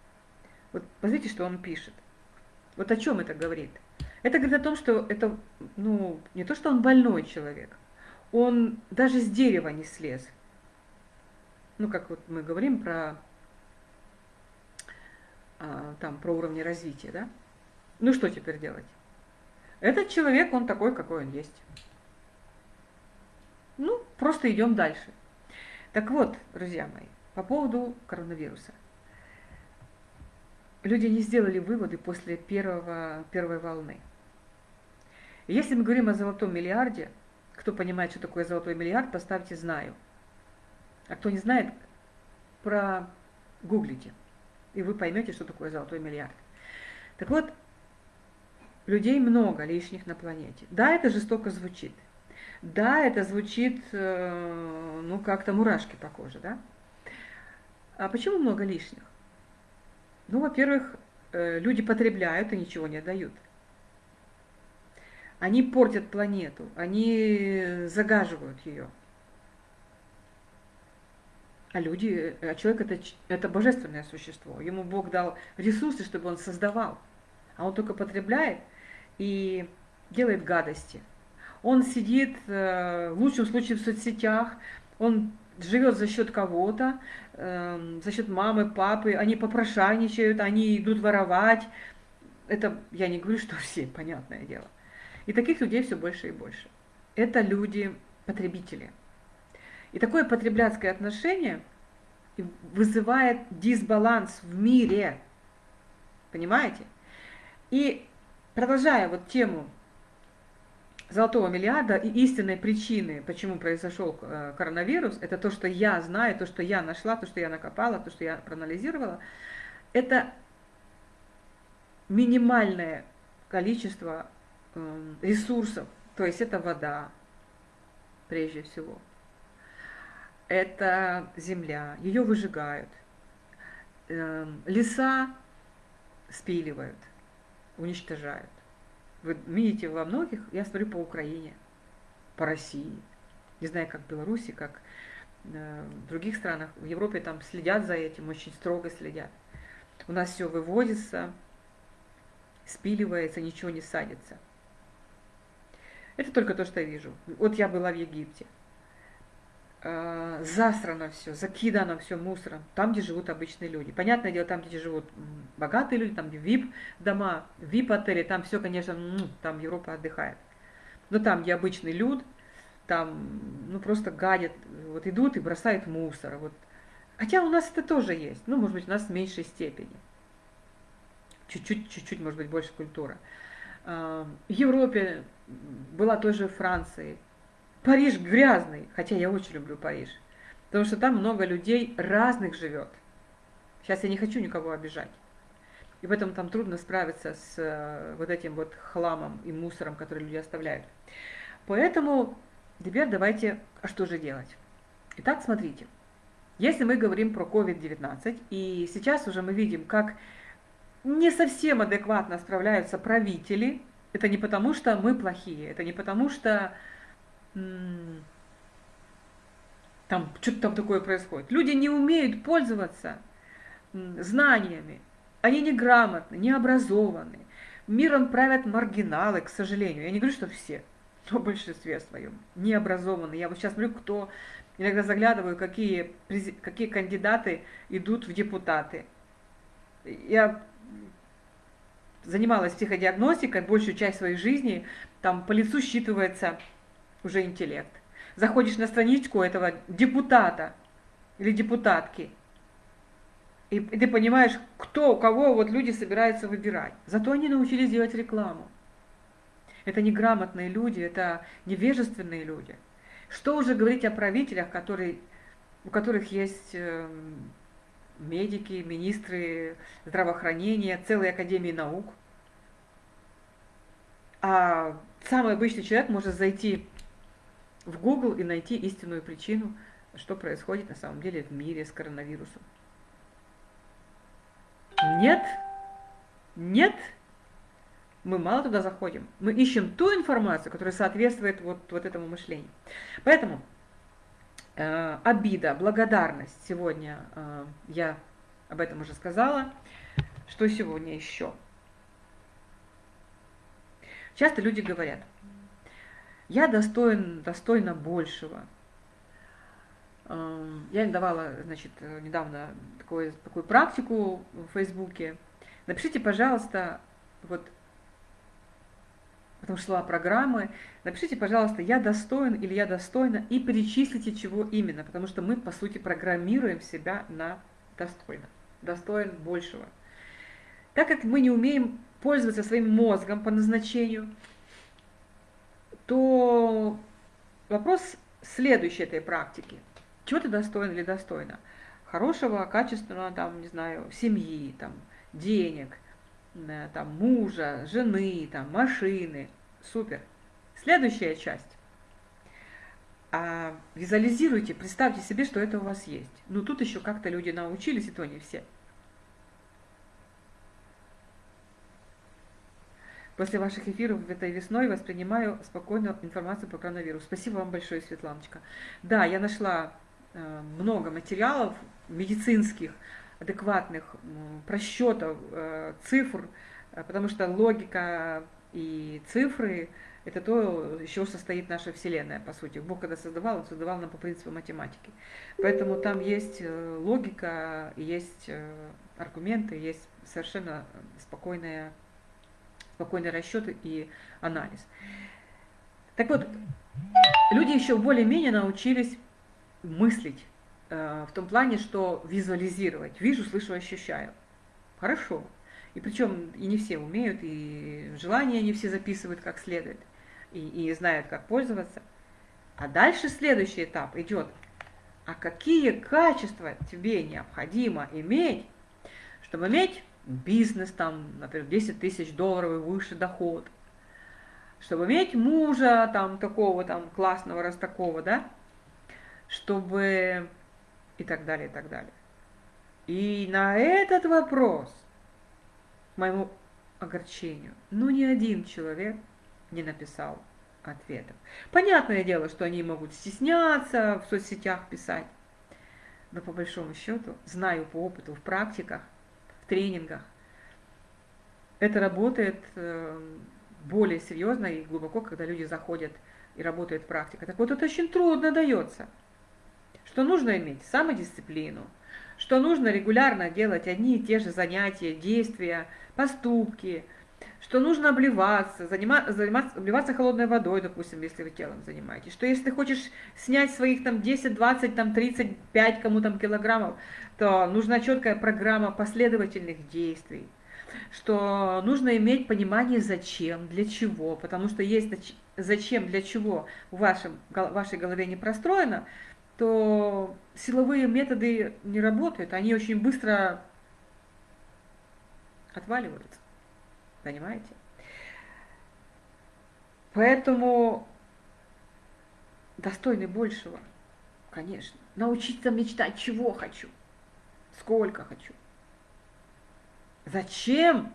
[SPEAKER 1] вот посмотрите, что он пишет. Вот о чем это говорит? Это говорит о том, что это, ну, не то, что он больной человек, он даже с дерева не слез. Ну, как вот мы говорим про, а, там, про уровни развития, да? Ну, что теперь делать? Этот человек, он такой, какой он есть. Ну, просто идем дальше. Так вот, друзья мои, по поводу коронавируса – люди не сделали выводы после первого, первой волны. Если мы говорим о золотом миллиарде, кто понимает, что такое золотой миллиард, поставьте «знаю». А кто не знает, про гуглите, и вы поймете, что такое золотой миллиард. Так вот, людей много лишних на планете. Да, это жестоко звучит. Да, это звучит, э, ну, как-то мурашки по коже, да? А почему много лишних? Ну, во-первых, э, люди потребляют и ничего не отдают. Они портят планету, они загаживают ее. А люди, а человек это, это божественное существо. Ему Бог дал ресурсы, чтобы он создавал. А он только потребляет и делает гадости. Он сидит, э, в лучшем случае, в соцсетях, он живет за счет кого-то, э, за счет мамы, папы, они попрошайничают, они идут воровать. Это я не говорю, что все, понятное дело. И таких людей все больше и больше. Это люди-потребители. И такое потребляцкое отношение вызывает дисбаланс в мире. Понимаете? И продолжая вот тему золотого миллиарда и истинной причины, почему произошел э, коронавирус, это то, что я знаю, то, что я нашла, то, что я накопала, то, что я проанализировала, это минимальное количество эм, ресурсов, то есть это вода, прежде всего. Это земля, ее выжигают. Эм, леса спиливают, уничтожают. Вы видите во многих, я смотрю по Украине, по России, не знаю, как в Беларуси, как Э, в других странах, в Европе там следят за этим, очень строго следят. У нас все выводится, спиливается, ничего не садится. Это только то, что я вижу. Вот я была в Египте. Э, засрано все, закидано все мусором, там, где живут обычные люди. Понятное дело, там, где живут богатые люди, там, где VIP дома, VIP отели, там все, конечно, там Европа отдыхает. Но там, где обычный люд, там, ну, просто гадят, вот идут и бросают мусор. Вот. Хотя у нас это тоже есть, ну, может быть, у нас в меньшей степени. Чуть-чуть, чуть-чуть, может быть, больше культура. В Европе была тоже Франции. Париж грязный, хотя я очень люблю Париж. Потому что там много людей разных живет. Сейчас я не хочу никого обижать. И поэтому там трудно справиться с э, вот этим вот хламом и мусором, который люди оставляют. Поэтому теперь давайте, а что же делать? Итак, смотрите. Если мы говорим про COVID-19, и сейчас уже мы видим, как не совсем адекватно справляются правители, это не потому, что мы плохие, это не потому, что там что-то там такое происходит. Люди не умеют пользоваться знаниями, они неграмотны, не образованы. Миром правят маргиналы, к сожалению. Я не говорю, что все, но в большинстве своем. Не образованы. Я вот сейчас смотрю, кто иногда заглядываю, какие, какие кандидаты идут в депутаты. Я занималась психодиагностикой большую часть своей жизни, там по лицу считывается уже интеллект. Заходишь на страничку этого депутата или депутатки, и, ты понимаешь, кто, кого вот люди собираются выбирать. Зато они научились делать рекламу. Это неграмотные люди, это невежественные люди. Что уже говорить о правителях, которые, у которых есть э, медики, министры здравоохранения, целые академии наук. А самый обычный человек может зайти в Google и найти истинную причину, что происходит на самом деле в мире с коронавирусом. Нет, нет, мы мало туда заходим. Мы ищем ту информацию, которая соответствует вот, вот этому мышлению. Поэтому э, обида, благодарность сегодня, э, я об этом уже сказала. Что сегодня еще? Часто люди говорят – я достоин, достойна большего. Эм, я давала, значит, недавно такую, такую практику в Фейсбуке. Напишите, пожалуйста, вот, потому что слова программы, напишите, пожалуйста, я достоин или я достойна, и перечислите, чего именно, потому что мы, по сути, программируем себя на достойно, достоин большего. Так как мы не умеем пользоваться своим мозгом по назначению, то вопрос следующий этой практики. Чего ты достоин или достойна? Хорошего, качественного, там, не знаю, семьи, там, денег, э, там, мужа, жены, там, машины. Супер. Следующая часть. А, визуализируйте, представьте себе, что это у вас есть. Ну, тут еще как-то люди научились, и то не все. После ваших эфиров этой весной воспринимаю спокойно информацию по коронавирусу. Спасибо вам большое, Светланочка. Да, я нашла э, много материалов медицинских, адекватных просчетов, э, цифр, э, потому что логика и цифры – это то, из чего состоит наша Вселенная, по сути. Бог, когда создавал, Он создавал нам по принципу математики. Поэтому там есть логика, есть аргументы, есть совершенно спокойная спокойный расчет и анализ. Так вот, люди еще более-менее научились мыслить э, в том плане, что визуализировать. Вижу, слышу, ощущаю. Хорошо. И причем и не все умеют, и желания не все записывают как следует, и, и знают, как пользоваться. А дальше следующий этап идет. А какие качества тебе необходимо иметь, чтобы иметь бизнес, там, например, 10 тысяч долларов и выше доход, чтобы иметь мужа там такого там классного, раз такого, да, чтобы и так далее, и так далее. И на этот вопрос, к моему огорчению, ну ни один человек не написал ответов. Понятное дело, что они могут стесняться в соцсетях писать, Но по большому счету, знаю по опыту, в практиках, тренингах, это работает э, более серьезно и глубоко, когда люди заходят и работают практика. Так вот, это очень трудно дается. Что нужно иметь? Самодисциплину, что нужно регулярно делать одни и те же занятия, действия, поступки, что нужно обливаться, заниматься, заниматься, обливаться холодной водой, допустим, если вы телом занимаетесь, что если ты хочешь снять своих там 10, 20, там 35 кому там килограммов, то нужна четкая программа последовательных действий, что нужно иметь понимание зачем, для чего, потому что есть зачем, для чего в вашем, вашей голове не простроено, то силовые методы не работают, они очень быстро отваливаются. Понимаете? Поэтому достойны большего, конечно. Научиться мечтать, чего хочу, сколько хочу. Зачем?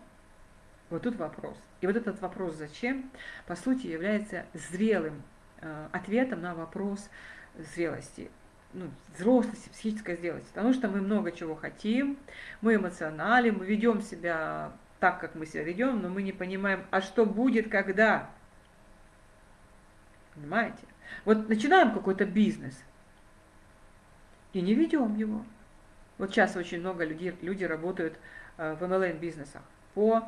[SPEAKER 1] Вот тут вопрос. И вот этот вопрос «зачем» по сути является зрелым э, ответом на вопрос зрелости, ну, взрослости, психической зрелости. Потому что мы много чего хотим, мы эмоционали, мы ведем себя так, как мы себя ведем, но мы не понимаем, а что будет, когда. Понимаете? Вот начинаем какой-то бизнес и не ведем его. Вот сейчас очень много людей, люди работают э, в MLM-бизнесах по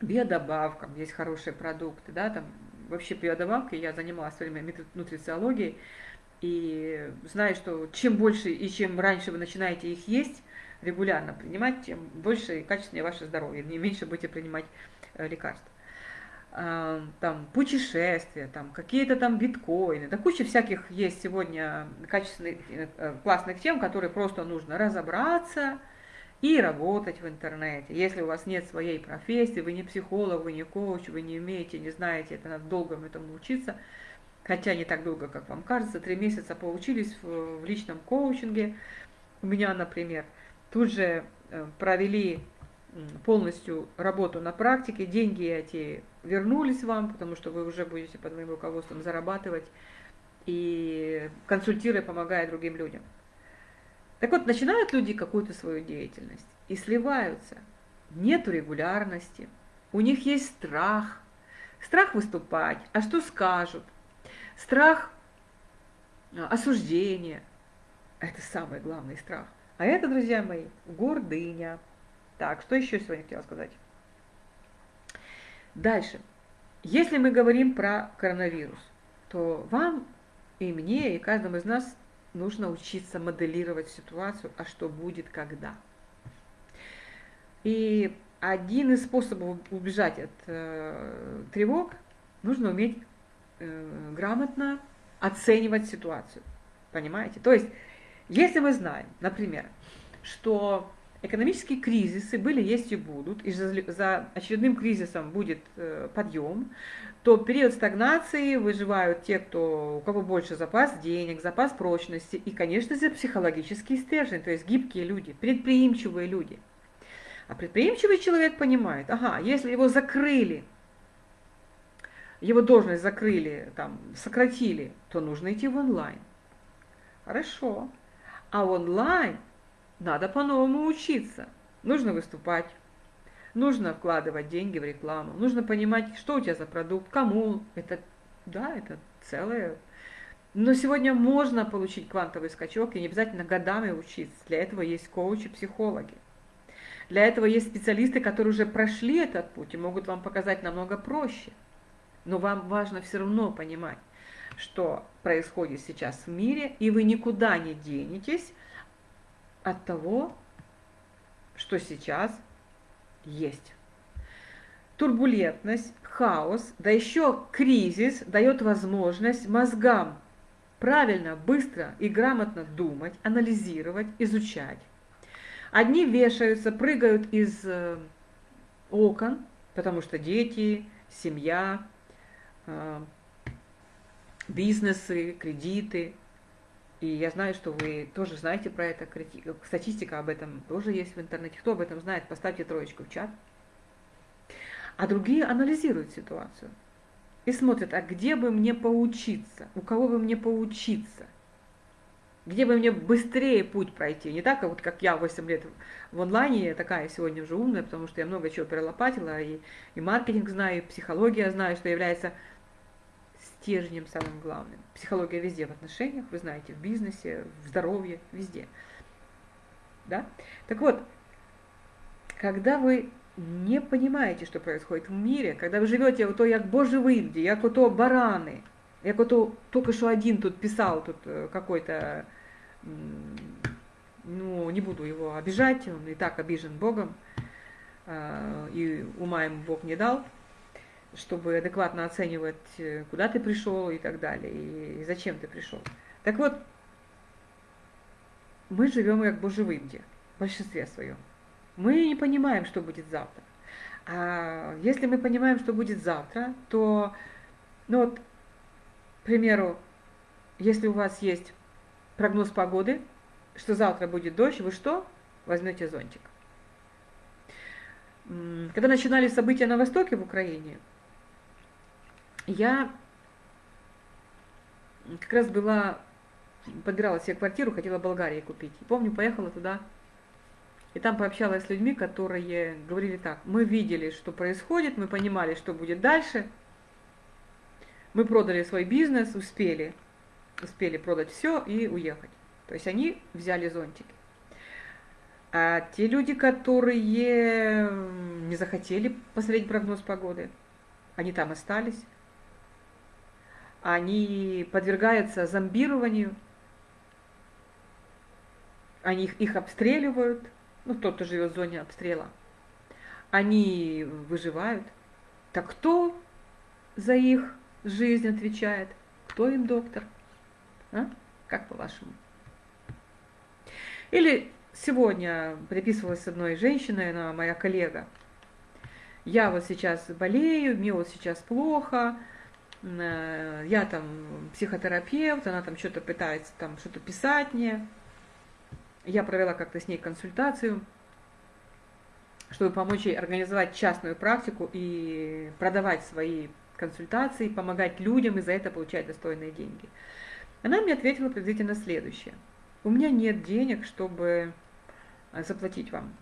[SPEAKER 1] биодобавкам, есть хорошие продукты, да, там вообще биодобавки, я занималась в время нутрициологией, и знаю, что чем больше и чем раньше вы начинаете их есть, регулярно принимать, тем больше и качественнее ваше здоровье, не меньше будете принимать э, лекарства. А, там путешествия, там какие-то там биткоины, да куча всяких есть сегодня качественных, э, классных тем, которые просто нужно разобраться, и работать в интернете. Если у вас нет своей профессии, вы не психолог, вы не коуч, вы не умеете, не знаете, это надо долго этому учиться, хотя не так долго, как вам кажется, три месяца поучились в, в личном коучинге. У меня, например, тут же э, провели полностью работу на практике, деньги эти вернулись вам, потому что вы уже будете под моим руководством зарабатывать и консультируя, помогая другим людям. Так вот, начинают люди какую-то свою деятельность и сливаются. Нету регулярности, у них есть страх. Страх выступать, а что скажут? Страх а, осуждения. Это самый главный страх. А это, друзья мои, гордыня. Так, что еще сегодня хотела сказать? Дальше. Если мы говорим про коронавирус, то вам и мне, и каждому из нас нужно учиться моделировать ситуацию, а что будет когда. И один из способов убежать от э, тревог, нужно уметь э, грамотно оценивать ситуацию. Понимаете? То есть, если мы знаем, например, что экономические кризисы были, есть и будут, и за, очередным кризисом будет э, подъем, то период стагнации выживают те, кто, у кого больше запас денег, запас прочности и, конечно же, психологический стержень, то есть гибкие люди, предприимчивые люди. А предприимчивый человек понимает, ага, если его закрыли, его должность закрыли, там, сократили, то нужно идти в онлайн. Хорошо. А онлайн надо по-новому учиться. Нужно выступать, нужно вкладывать деньги в рекламу, нужно понимать, что у тебя за продукт, кому. Это, да, это целое. Но сегодня можно получить квантовый скачок, и не обязательно годами учиться. Для этого есть коучи, психологи. Для этого есть специалисты, которые уже прошли этот путь и могут вам показать намного проще. Но вам важно все равно понимать, что происходит сейчас в мире, и вы никуда не денетесь от того, что сейчас есть. Турбулентность, хаос, да еще кризис дает возможность мозгам правильно, быстро и грамотно думать, анализировать, изучать. Одни вешаются, прыгают из э, окон, потому что дети, семья, э, бизнесы, кредиты. И я знаю, что вы тоже знаете про это, статистика об этом тоже есть в интернете. Кто об этом знает, поставьте троечку в чат. А другие анализируют ситуацию и смотрят, а где бы мне поучиться, у кого бы мне поучиться. где бы мне быстрее путь пройти. Не так, вот как я 8 лет в онлайне, я такая сегодня уже умная, потому что я много чего перелопатила, и, и маркетинг знаю, и психология знаю, что является стержнем самым главным. Психология везде в отношениях, вы знаете, в бизнесе, в здоровье, везде. Да? Так вот, когда вы не понимаете, что происходит в мире, когда вы живете ото як Божий вивді, як ото барани, як ото только что один тут писал, тут э, какой-то, ну, не буду его обижать, он и так обижен Богом, и ума ему Бог не дал, чтобы адекватно оценивать, э, куда ты пришел и так далее, и зачем ты пришел. Так вот, мы живем как Божий вивді, в большинстве своем. Мы не понимаем, что будет завтра. А если мы понимаем, что будет завтра, то, ну вот, к примеру, если у вас есть прогноз погоды, что завтра будет дождь, вы что? Возьмете зонтик. Когда начинались события на Востоке в Украине, я как раз была, подбирала себе квартиру, хотела в Болгарии купить. И помню, поехала туда и там пообщалась с людьми, которые говорили так, мы видели, что происходит, мы понимали, что будет дальше, мы продали свой бизнес, успели, успели продать все и уехать. То есть они взяли зонтики. А те люди, которые не захотели посмотреть прогноз погоды, они там остались, они подвергаются зомбированию, они их, их обстреливают – ну, тот, кто живет в зоне обстрела, они выживают. Так кто за их жизнь отвечает? Кто им доктор? А? Как по-вашему? Или сегодня переписывалась с одной женщиной, она моя коллега. Я вот сейчас болею, мне вот сейчас плохо, я там психотерапевт, она там что-то пытается там что-то писать мне. Я провела как-то с ней консультацию, чтобы помочь ей организовать частную практику и продавать свои консультации, помогать людям и за это получать достойные деньги. Она мне ответила приблизительно следующее. У меня нет денег, чтобы э, заплатить вам.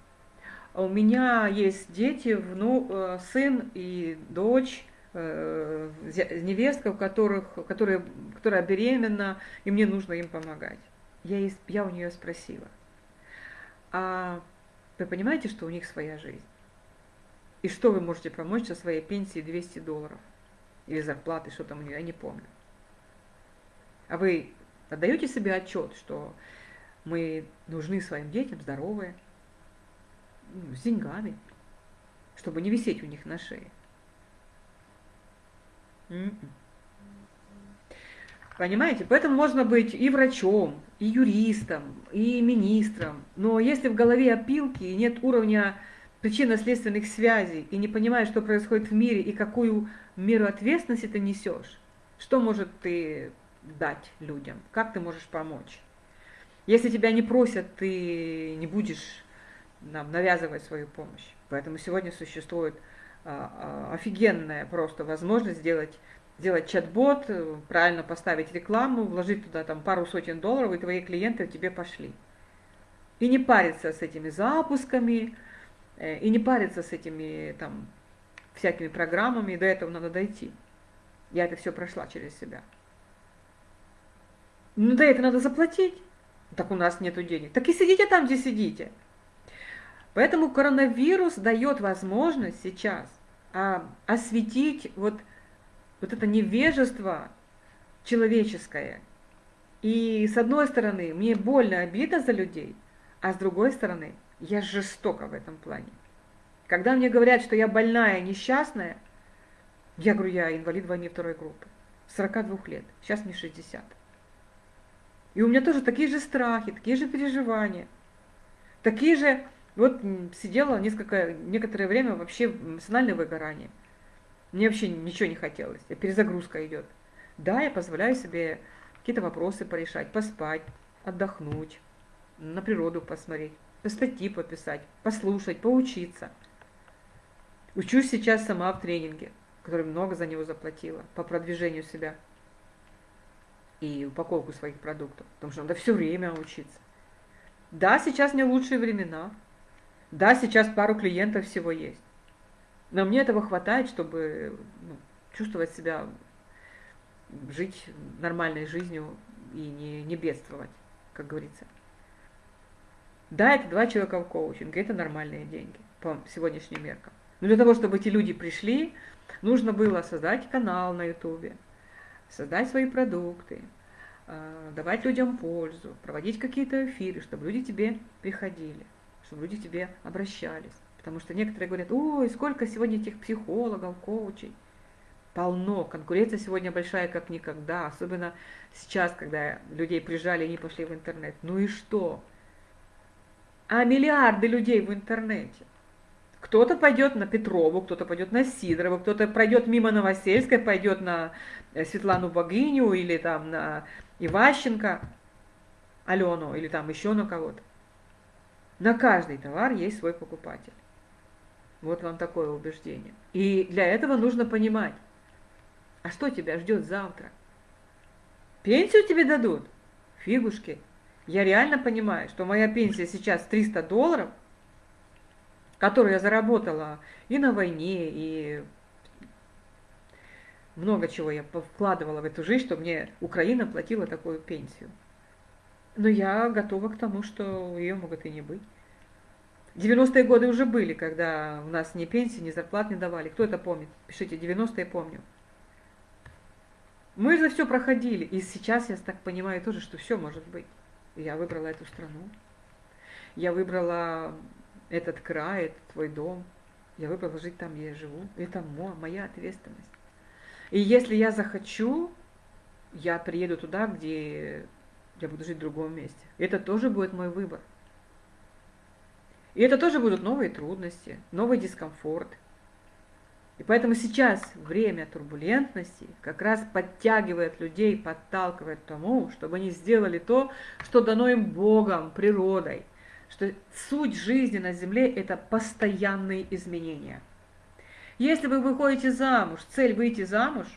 [SPEAKER 1] У меня есть дети, вну, э, сын и дочь, э, невестка, у которых, которая, которая беременна, и мне нужно им помогать. Я, я у нее спросила, а вы понимаете, что у них своя жизнь? И что вы можете помочь со своей пенсии 200 долларов? Или зарплаты, что там у нее, я не помню. А вы отдаете себе отчет, что мы нужны своим детям здоровые, ну, с деньгами, чтобы не висеть у них на шее? Понимаете? Поэтому можно быть и врачом, и юристом, и министром. Но если в голове опилки и нет уровня причинно-следственных связей, и не понимаешь, что происходит в мире, и какую меру ответственности ты несешь, что может ты дать людям? Как ты можешь помочь? Если тебя не просят, ты не будешь нам навязывать свою помощь. Поэтому сегодня существует офигенная просто возможность сделать сделать чат-бот, э, правильно поставить рекламу, вложить туда там пару сотен долларов, и твои клиенты тебе пошли. И не париться с этими запусками, э, и не париться с этими там всякими программами, до этого надо дойти. Я это все прошла через себя. Ну да, это надо заплатить. Так у нас нету денег. Так и сидите там, где сидите. Поэтому коронавирус дает возможность сейчас а, осветить вот вот это невежество человеческое. И с одной стороны, мне больно, обидно за людей, а с другой стороны, я жестока в этом плане. Когда мне говорят, что я больная, несчастная, я говорю, я инвалид войны второй группы, 42 лет, сейчас мне 60. И у меня тоже такие же страхи, такие же переживания, такие же, вот сидела несколько, некоторое время вообще эмоциональное выгорание – мне вообще ничего не хотелось. Перезагрузка идет. Да, я позволяю себе какие-то вопросы порешать, поспать, отдохнуть, на природу посмотреть, статьи пописать, послушать, поучиться. Учусь сейчас сама в тренинге, который много за него заплатила, по продвижению себя. и упаковку своих продуктов, потому что надо все время учиться. Да, сейчас не лучшие времена. Да, сейчас пару клиентов всего есть. Но мне этого хватает, чтобы ну, чувствовать себя, жить нормальной жизнью и не, не бедствовать, как говорится. Да, это два человека в коучинге, это нормальные деньги по сегодняшним меркам. Но для того, чтобы эти люди пришли, нужно было создать канал на ютубе, создать свои продукты, а, давать людям пользу, проводить какие-то эфиры, чтобы люди тебе приходили, чтобы люди тебе обращались. Потому что некоторые говорят, ой, сколько сегодня этих психологов, коучей. Полно. Конкуренция сегодня большая, как никогда. Особенно сейчас, когда людей прижали и они пошли в интернет. Ну и что? А миллиарды людей в интернете. Кто-то пойдет на Петрову, кто-то пойдет на Сидорову, кто-то пройдет мимо Новосельской, пойдет на э, Светлану Богиню или там на Иващенко, Алену или там еще на кого-то. На каждый товар есть свой покупатель. Вот вам такое убеждение. И для этого нужно понимать, а что тебя ждет завтра? Пенсию тебе дадут? Фигушки. Я реально понимаю, что моя пенсия сейчас 300 долларов – которую я заработала и на войне, и много чего я вкладывала в эту жизнь, чтобы мне Украина платила такую пенсию. Но я готова к тому, что ее могут и не быть. 90-е годы уже были, когда у нас ни пенсии, ни зарплат не давали. Кто это помнит? Пишите, 90-е помню. Мы за все проходили. И сейчас я так понимаю тоже, что все может быть. Я выбрала эту страну. Я выбрала этот край, это твой дом. Я выбрала жить там, где я живу. Это моя ответственность. И если я захочу, я приеду туда, где я буду жить в другом месте. Это тоже будет мой выбор. И это тоже будут новые трудности, новый дискомфорт. И поэтому сейчас время турбулентности как раз подтягивает людей, подталкивает к тому, чтобы они сделали то, что дано им Богом, природой – что суть жизни на Земле – это постоянные изменения. Если вы выходите замуж, цель выйти замуж,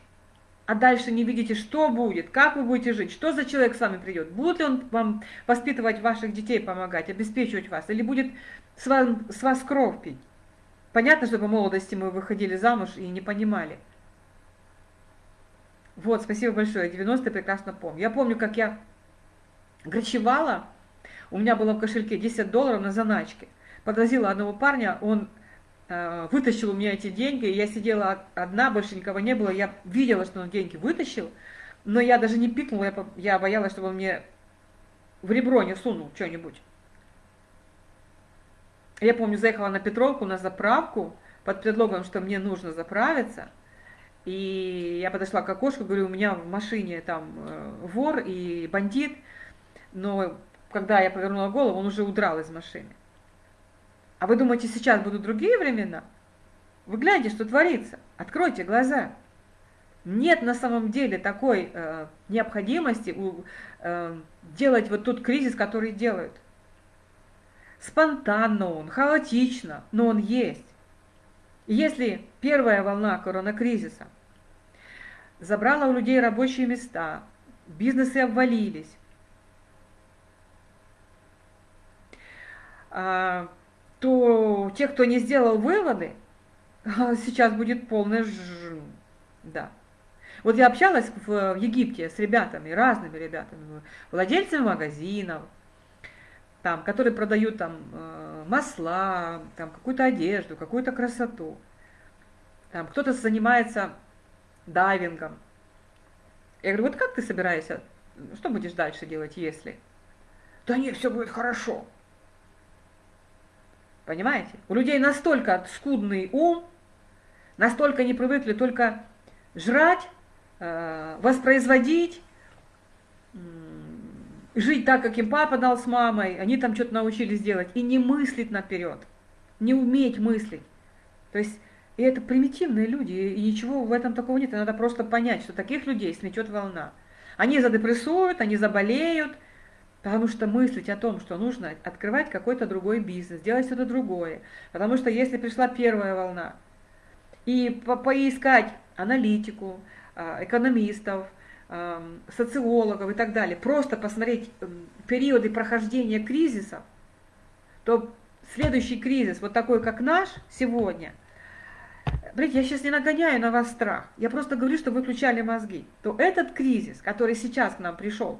[SPEAKER 1] а дальше не видите, что будет, как вы будете жить, что за человек с вами придет, будет ли он вам воспитывать ваших детей, помогать, обеспечивать вас, или будет с вас, с вас кровь пить. Понятно, что по молодости мы выходили замуж и не понимали. Вот, спасибо большое, 90 прекрасно помню. Я помню, как я грачевала, у меня было в кошельке 10 долларов на заначке. Подвозила одного парня, он вытащил у меня эти деньги, я сидела одна, больше никого не было, я видела, что он деньги вытащил, но я даже не пикнула, я, я боялась, чтобы он мне в ребро не сунул что-нибудь. Я помню, заехала на Петровку на заправку под предлогом, что мне нужно заправиться. И я подошла к окошку, говорю, у меня в машине там э, вор и бандит, но когда я повернула голову, он уже удрал из машины. А вы думаете, сейчас будут другие времена? Вы гляньте, что творится. Откройте глаза. Нет на самом деле такой э, необходимости э, делать вот тот кризис, который делают. Спонтанно он, хаотично, но он есть. Если первая волна коронакризиса забрала у людей рабочие места, бизнесы обвалились, А, то те, кто не сделал выводы, сейчас будет полная ж... да. Вот я общалась в Египте с ребятами, разными ребятами, владельцами магазинов, там, которые продают там э, масла, там какую-то одежду, какую-то красоту. Там кто-то занимается дайвингом. Я говорю, вот как ты собираешься, что будешь дальше делать, если? Да нет, все будет хорошо. Понимаете? У людей настолько скудный ум, настолько не привыкли только жрать, э, воспроизводить, жить так, как им папа дал с мамой, они там что-то научились делать, и не мыслить наперед, не уметь мыслить. То есть, и это примитивные люди, и ничего в этом такого нет, и надо просто понять, что таких людей сметет волна. Они задепрессуют, они заболеют – Потому что мыслить о том, что нужно открывать какой-то другой бизнес, делать что-то другое. Потому что если пришла первая волна, и по поискать аналитику, а, экономистов, социологов и так далее, просто посмотреть периоды прохождения кризисов, то следующий кризис, вот такой, как наш сегодня, Смотрите, я сейчас не нагоняю на вас страх, я просто говорю, что вы включали мозги. То этот кризис, который сейчас к нам пришел,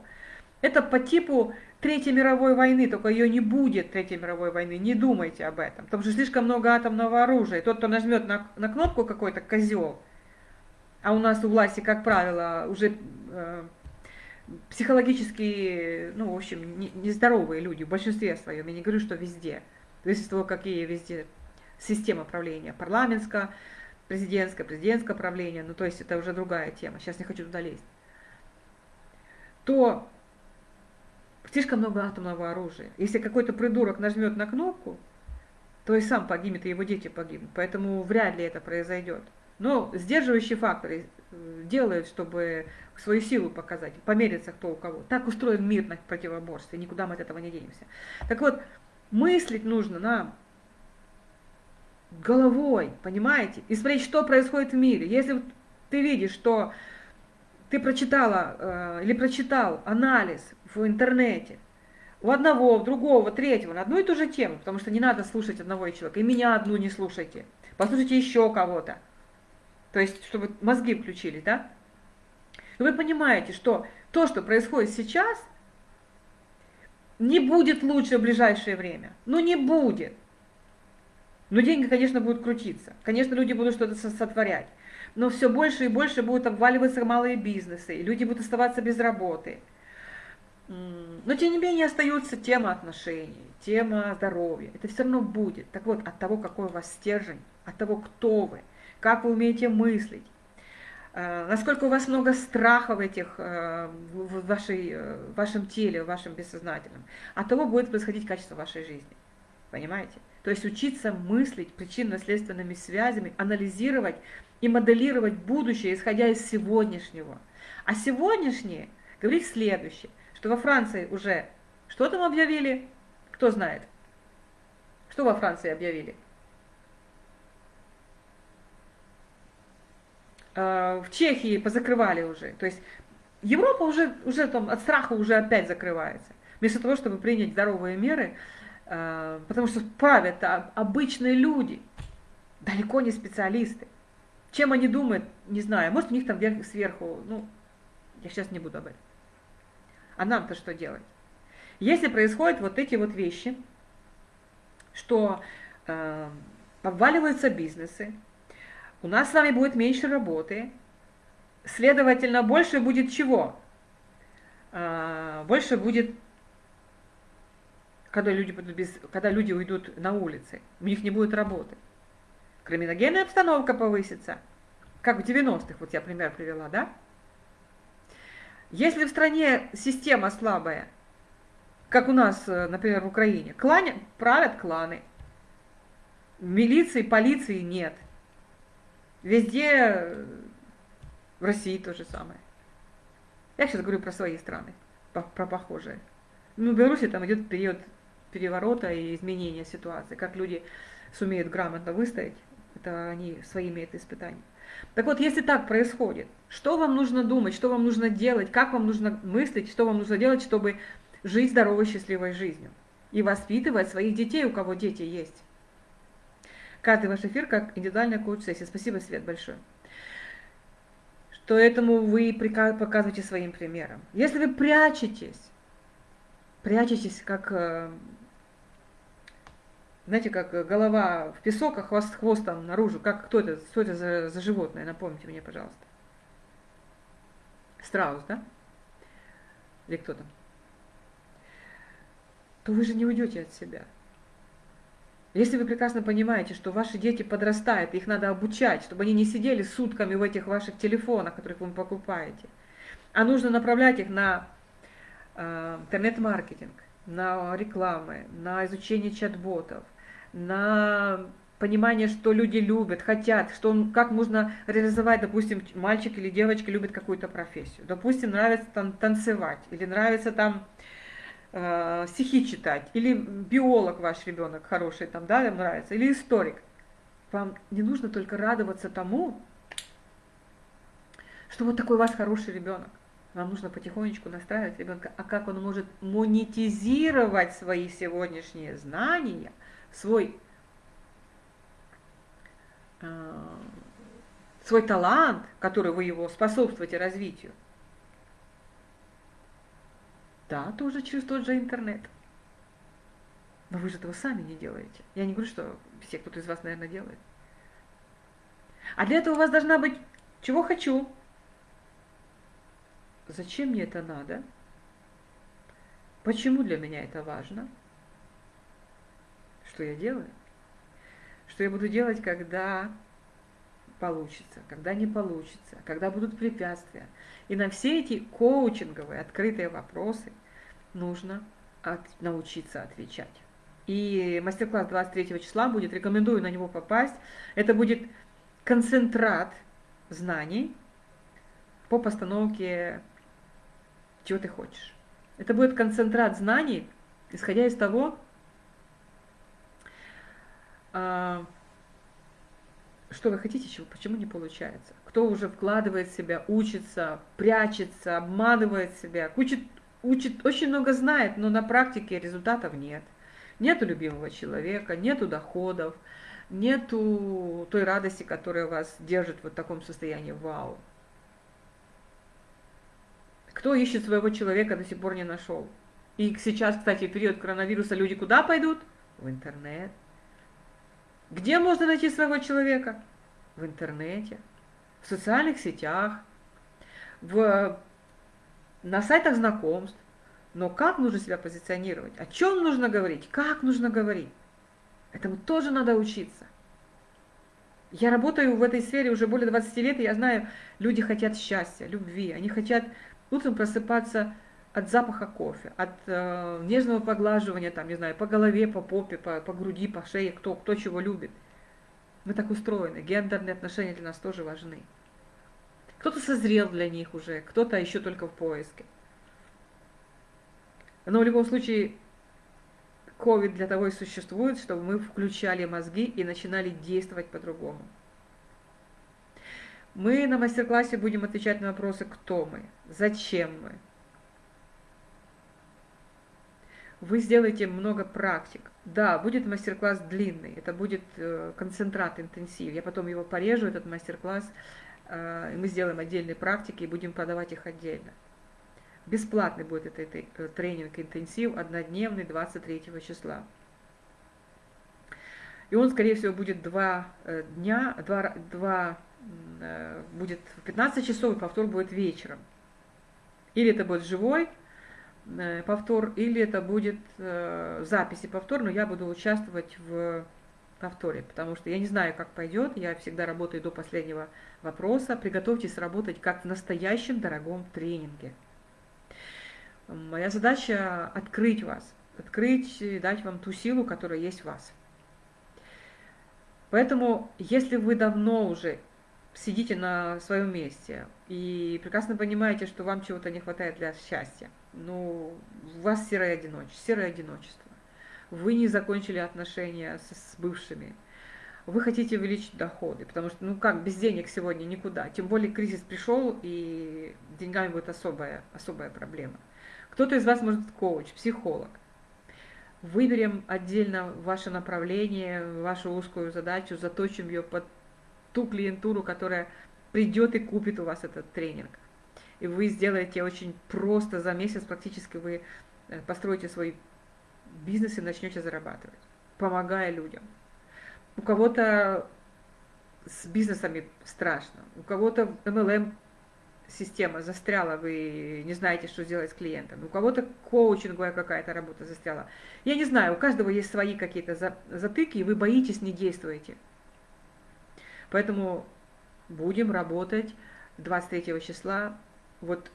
[SPEAKER 1] это по типу Третьей мировой войны, только ее не будет Третьей мировой войны, не думайте об этом, потому что слишком много атомного оружия. Тот, кто нажмет на, на кнопку какой-то козел, а у нас у власти, как правило, уже э, психологически, ну, в общем, нездоровые люди, в большинстве своем, я не говорю, что везде, зависит от того, какие везде система правления, парламентская, президентское, президентское правление, ну, то есть это уже другая тема, сейчас не хочу туда лезть, то слишком много атомного оружия. Если какой-то придурок нажмет на кнопку, то и сам погибнет, и его дети погибнут. Поэтому вряд ли это произойдет. Но сдерживающие факторы э, делают, чтобы свою силу показать, помериться кто у кого. Так устроен мир на противоборстве, никуда мы от этого не денемся. Так вот, мыслить нужно нам головой, понимаете? И смотреть, что происходит в мире. Если ты видишь, что ты прочитала э, или прочитал анализ в интернете у одного, у другого, третьего на одну и ту же тему, потому что не надо слушать одного человека, и меня одну не слушайте, послушайте еще кого-то. То есть, чтобы мозги включились, да? Но вы понимаете, что то, что происходит сейчас, не будет лучше в ближайшее время. Ну не будет. Но деньги, конечно, будут крутиться. Конечно, люди будут что-то сотворять. Но все больше и больше будут обваливаться малые бизнесы, и люди будут оставаться без работы. Но тем не менее остается тема отношений, тема здоровья. Это все равно будет. Так вот, от того, какой у вас стержень, от того, кто вы, как вы умеете мыслить, э, насколько у вас много страха в, этих, э, в, вашей, э, в вашем теле, в вашем бессознательном, от того будет происходить качество вашей жизни. Понимаете? То есть учиться мыслить причинно-следственными связями, анализировать и моделировать будущее, исходя из сегодняшнего. А сегодняшнее говорит следующее, что во Франции уже что там объявили? Кто знает? Что во Франции объявили? А, в Чехии позакрывали уже. То есть Европа уже, уже там от страха уже опять закрывается. Вместо того, чтобы принять здоровые меры, потому что правят обычные люди, далеко не специалисты. Чем они думают, не знаю. Может, у них там сверху, ну, я сейчас не буду об этом. А нам-то что делать? Если происходят вот эти вот вещи, что э, обваливаются бизнесы, у нас с вами будет меньше работы, следовательно, больше будет чего? Э, больше будет когда люди, будут без, когда люди уйдут на улицы, у них не будет работы. Криминогенная обстановка повысится, как в 90-х, вот я пример привела, да? Если в стране система слабая, как у нас, э, например, в Украине, клане, правят кланы, милиции, полиции нет. Везде э, в России то же самое. Я сейчас говорю про свои страны, про похожие. Ну, в Беларуси там идет период переворота и изменения ситуации, как люди сумеют грамотно выстоять, это они свои имеют испытания. Так вот, если так происходит, что вам нужно думать, что вам нужно делать, как вам нужно мыслить, что вам нужно делать, чтобы жить здоровой, счастливой жизнью и воспитывать своих детей, у кого дети есть. Каждый ваш эфир как индивидуальная коуч-сессия. Спасибо, Свет, большое. Что этому вы показываете своим примером. Если вы прячетесь, прячетесь как э, знаете, как голова в песок, а хвост хвостом наружу. Как, кто это, что это за, за животное? Напомните мне, пожалуйста. Страус, да? Или кто там? То вы же не уйдете от себя. Если вы прекрасно понимаете, что ваши дети подрастают, их надо обучать, чтобы они не сидели сутками в этих ваших телефонах, которых вы покупаете, а нужно направлять их на э, интернет-маркетинг, на рекламы, на изучение чат-ботов, на понимание, что люди любят, хотят, что он, как можно реализовать, допустим, мальчик или девочка любит какую-то профессию. Допустим, нравится там танцевать, или нравится там э, стихи читать, или биолог ваш ребенок хороший, там, да, им нравится, или историк. Вам не нужно только радоваться тому, что вот такой у вас хороший ребенок. Вам нужно потихонечку настраивать ребенка, а как он может монетизировать свои сегодняшние знания, свой, э, свой талант, который вы его способствуете развитию. Да, тоже через тот же интернет. Но вы же этого сами не делаете. Я не говорю, что все кто-то из вас, наверное, делает. А для этого у вас должна быть «чего хочу», «зачем мне это надо», «почему для меня это важно», «что я делаю», «что я буду делать, когда получится, когда не получится, когда будут препятствия». И на все эти коучинговые открытые вопросы нужно от, научиться отвечать. И мастер-класс 23 числа будет, рекомендую на него попасть. Это будет концентрат знаний по постановке чего ты хочешь. Это будет концентрат знаний, исходя из того, а, что вы хотите, чего, почему не получается. Кто уже вкладывает в себя, учится, прячется, обманывает себя, учит, учит, очень много знает, но на практике результатов нет. Нету любимого человека, нету доходов, нету той радости, которая вас держит вот в таком состоянии вау. Кто ищет своего человека, до сих пор не нашел. И сейчас, кстати, в период коронавируса люди куда пойдут? В интернет. Где можно найти своего человека? В интернете, в социальных сетях, в, на сайтах знакомств. Но как нужно себя позиционировать? О чем нужно говорить? Как нужно говорить? Этому тоже надо учиться. Я работаю в этой сфере уже более 20 лет, и я знаю, люди хотят счастья, любви. Они хотят утром просыпаться от запаха кофе, от э, нежного поглаживания, там, не знаю, по голове, по попе, по, по груди, по шее, кто, кто чего любит. Мы так устроены. Гендерные отношения для нас тоже важны. Кто-то созрел для них уже, кто-то еще только в поиске. Но в любом случае, COVID для того и существует, чтобы мы включали мозги и начинали действовать по-другому. Мы на мастер-классе будем отвечать на вопросы, кто мы, зачем мы. Вы сделаете много практик. Да, будет мастер-класс длинный, это будет э, концентрат, интенсив. Я потом его порежу, этот мастер-класс, э, и мы сделаем отдельные практики и будем подавать их отдельно. Бесплатный будет этот э, тренинг интенсив, однодневный, 23 числа. И он, скорее всего, будет два дня, два, два будет в 15 часов, и повтор будет вечером. Или это будет живой повтор, или это будет в записи повтор, но я буду участвовать в повторе, потому что я не знаю, как пойдет, я всегда работаю до последнего вопроса. Приготовьтесь работать как в настоящем дорогом тренинге. Моя задача открыть вас, открыть и дать вам ту силу, которая есть в вас. Поэтому, если вы давно уже сидите на своем месте и прекрасно понимаете, что вам чего-то не хватает для счастья, ну, у вас серое одиночество, серое одиночество. Вы не закончили отношения с, с бывшими. Вы хотите увеличить доходы, потому что, ну как, без денег сегодня никуда. Тем более кризис пришел, и деньгами будет особая, особая проблема. Кто-то из вас может коуч, психолог. Выберем отдельно ваше направление, вашу узкую задачу, заточим ее под ту клиентуру, которая придет и купит у вас этот тренинг. И вы сделаете очень просто за месяц, практически вы э, построите свой бизнес и начнете зарабатывать, помогая людям. У кого-то с бизнесами страшно, у кого-то MLM система застряла, вы не знаете, что сделать с клиентом. У кого-то коучинговая какая-то работа застряла. Я не знаю, у каждого есть свои какие-то затыки, и вы боитесь, не действуете. Поэтому будем работать 23 числа. Вот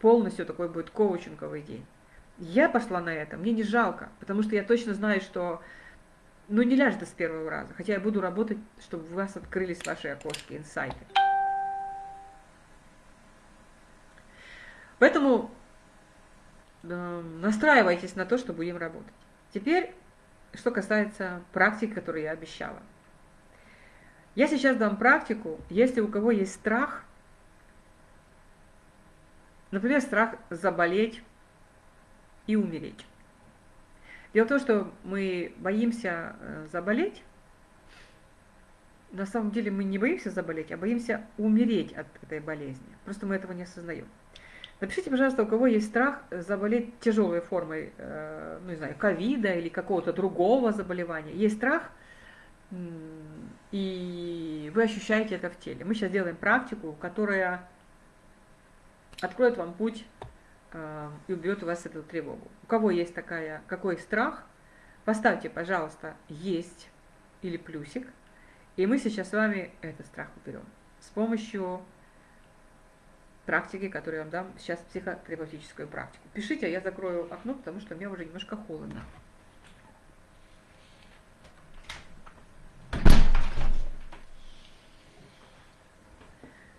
[SPEAKER 1] полностью такой будет коучинговый день. Я пошла на это, мне не жалко, потому что я точно знаю, что ну не ляжет с первого раза. Хотя я буду работать, чтобы у вас открылись ваши окошки, инсайты. Поэтому э, настраивайтесь на то, что будем работать. Теперь, что касается практики, которую я обещала. Я сейчас дам практику, если у кого есть страх, Например, страх заболеть и умереть. Дело в том, что мы боимся э, заболеть. На самом деле мы не боимся заболеть, а боимся умереть от этой болезни. Просто мы этого не осознаем. Напишите, пожалуйста, у кого есть страх заболеть тяжелой формой, э, ну не знаю, ковида или какого-то другого заболевания. Есть страх, и вы ощущаете это в теле. Мы сейчас делаем практику, которая откроет вам путь э, и убьет у вас эту тревогу. У кого есть такая, какой страх, поставьте, пожалуйста, есть или плюсик, и мы сейчас с вами этот страх уберем с помощью практики, которую я вам дам сейчас психотерапевтическую практику. Пишите, а я закрою окно, потому что мне уже немножко холодно.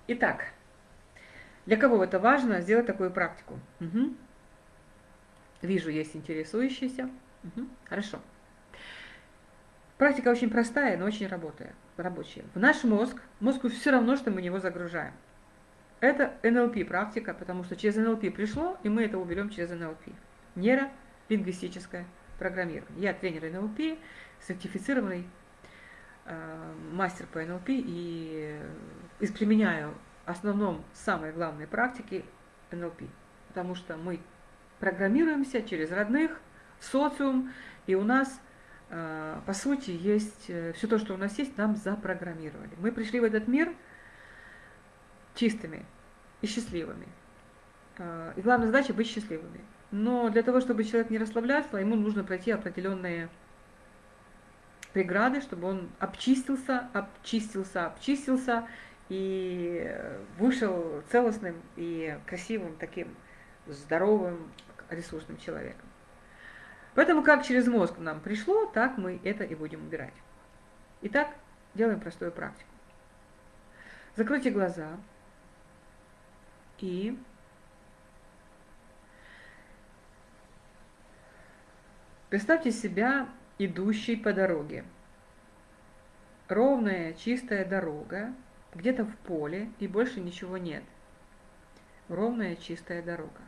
[SPEAKER 1] Итак, для кого это важно сделать такую практику? Угу. Вижу, есть интересующиеся. Угу. Хорошо. Практика очень простая, но очень работает, рабочая. В наш мозг, мозгу все равно, что мы него загружаем. Это НЛП практика, потому что через НЛП пришло, и мы это уберем через НЛП. Нейролингвистическое программирование. Я тренер НЛП, сертифицированный э, мастер по НЛП и э, применяю основном самые главные практики НЛП, потому что мы программируемся через родных, в социум, и у нас, э, по сути, есть э, все то, что у нас есть, нам запрограммировали. Мы пришли в этот мир – чистыми и счастливыми. А, и главная задача быть счастливыми. Но для того, чтобы человек не расслаблялся, ему нужно пройти определенные преграды, чтобы он обчистился, обчистился, обчистился и вышел целостным и красивым таким здоровым, ресурсным человеком. Поэтому как через мозг нам пришло, так мы это и будем убирать. Итак, делаем простую практику. Закройте глаза, и представьте себя идущей по дороге. Ровная, чистая дорога, где-то в поле, и больше ничего нет. Ровная, чистая дорога.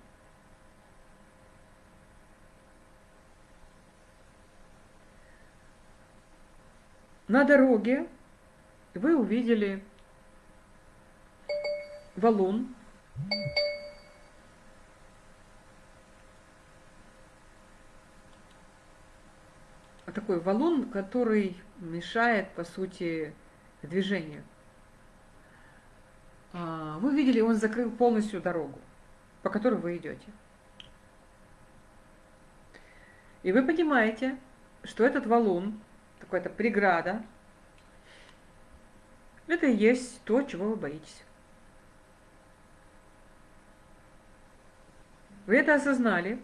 [SPEAKER 1] На дороге вы увидели валун, такой валун, который мешает, по сути, движению. А, вы видели, он закрыл полностью дорогу, по которой вы идете. И вы понимаете, что этот валун, такая-то преграда, это и есть то, чего вы боитесь. Вы это осознали.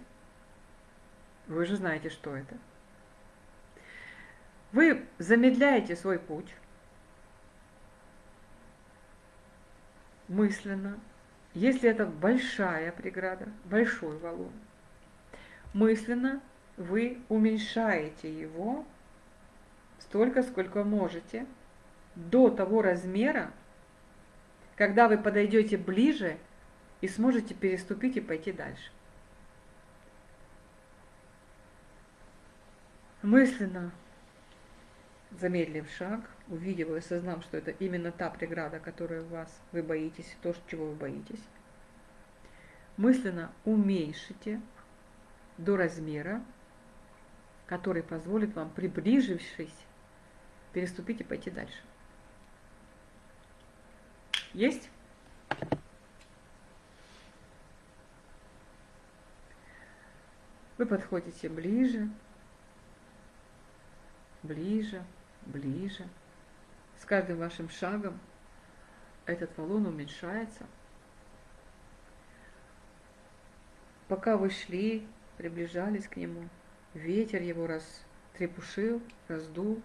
[SPEAKER 1] Вы же знаете, что это. Вы замедляете свой путь мысленно, если это большая преграда, большой валун. Мысленно вы уменьшаете его столько, сколько можете, до того размера, когда вы подойдете ближе и сможете переступить и пойти дальше. Мысленно замедлив шаг, увидев и осознав, что это именно та преграда, которую вас, вы боитесь, то, чего вы боитесь, мысленно уменьшите до размера, который позволит вам, приближившись, переступить и пойти дальше. Есть? Вы подходите ближе, ближе, ближе. С каждым вашим шагом этот валун уменьшается. Пока вы шли, приближались к нему, ветер его растрепушил, раздул,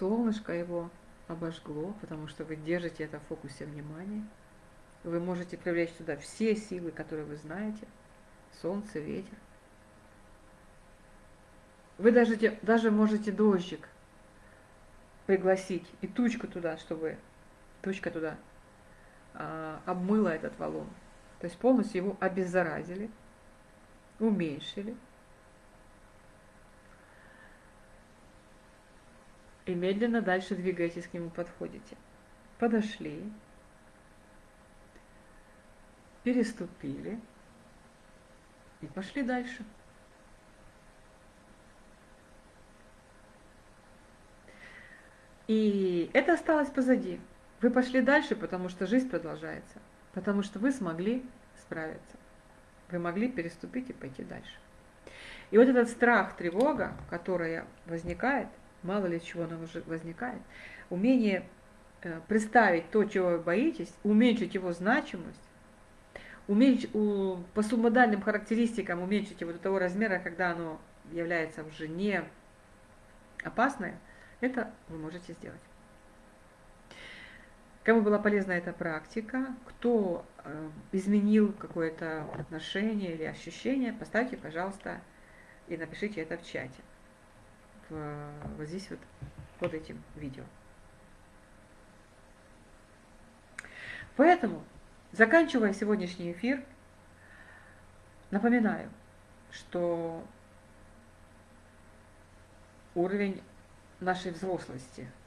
[SPEAKER 1] солнышко его обожгло, потому что вы держите это в фокусе внимания. Вы можете привлечь сюда все силы, которые вы знаете. Солнце, ветер. Вы даже, даже можете дождик пригласить и тучку туда, чтобы тучка туда а, обмыла этот валун. То есть полностью его обеззаразили, уменьшили. И медленно дальше двигаетесь к нему, подходите. Подошли, переступили и пошли дальше. И это осталось позади. Вы пошли дальше, потому что жизнь продолжается, потому что вы смогли справиться. Вы могли переступить и пойти дальше. И вот этот страх, тревога, которая возникает, мало ли чего она уже возникает, умение э, представить то, чего вы боитесь, уменьшить его значимость, уменьшить, по субмодальным характеристикам уменьшить его до того размера, когда оно является уже не опасное, это вы можете сделать. Кому была полезна эта практика, кто э, изменил какое-то отношение или ощущение, поставьте, пожалуйста, и напишите это в чате. Вот здесь вот под этим видео. Поэтому, заканчивая сегодняшний эфир, напоминаю, что уровень нашей взрослости –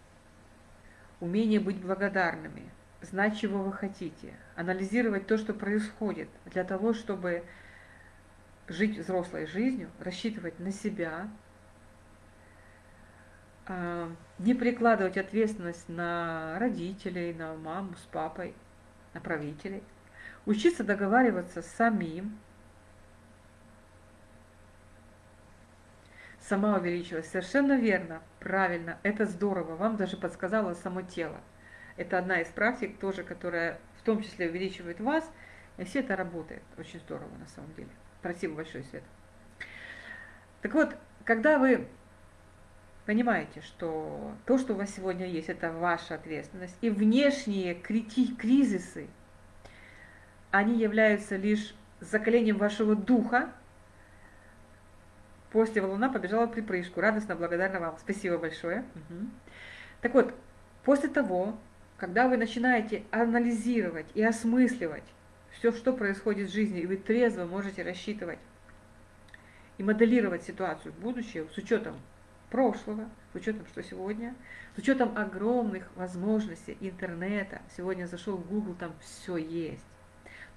[SPEAKER 1] умение быть благодарными, знать, чего вы хотите, анализировать то, что происходит, для того, чтобы жить взрослой жизнью, рассчитывать на себя, а, не прикладывать ответственность на родителей, на маму с папой, на правителей, учиться договариваться самим, сама увеличилась. Совершенно верно, правильно, это здорово. Вам даже подсказало само тело. Это одна из практик тоже, которая в том числе увеличивает вас. И все это работает. Очень здорово на самом деле. Спасибо большое, Свет. Так вот, когда вы понимаете, что то, что у вас сегодня есть, это ваша ответственность, и внешние кризисы, они являются лишь закалением вашего духа, После валуна побежала в припрыжку, радостно благодарна вам. Спасибо большое. Угу. Так вот, после того, когда вы начинаете анализировать и осмысливать все, что происходит в жизни, и вы трезво можете рассчитывать и моделировать ситуацию в будущее с учетом прошлого, с учетом, что сегодня, с учетом огромных возможностей интернета. Сегодня зашел в Google, там все есть.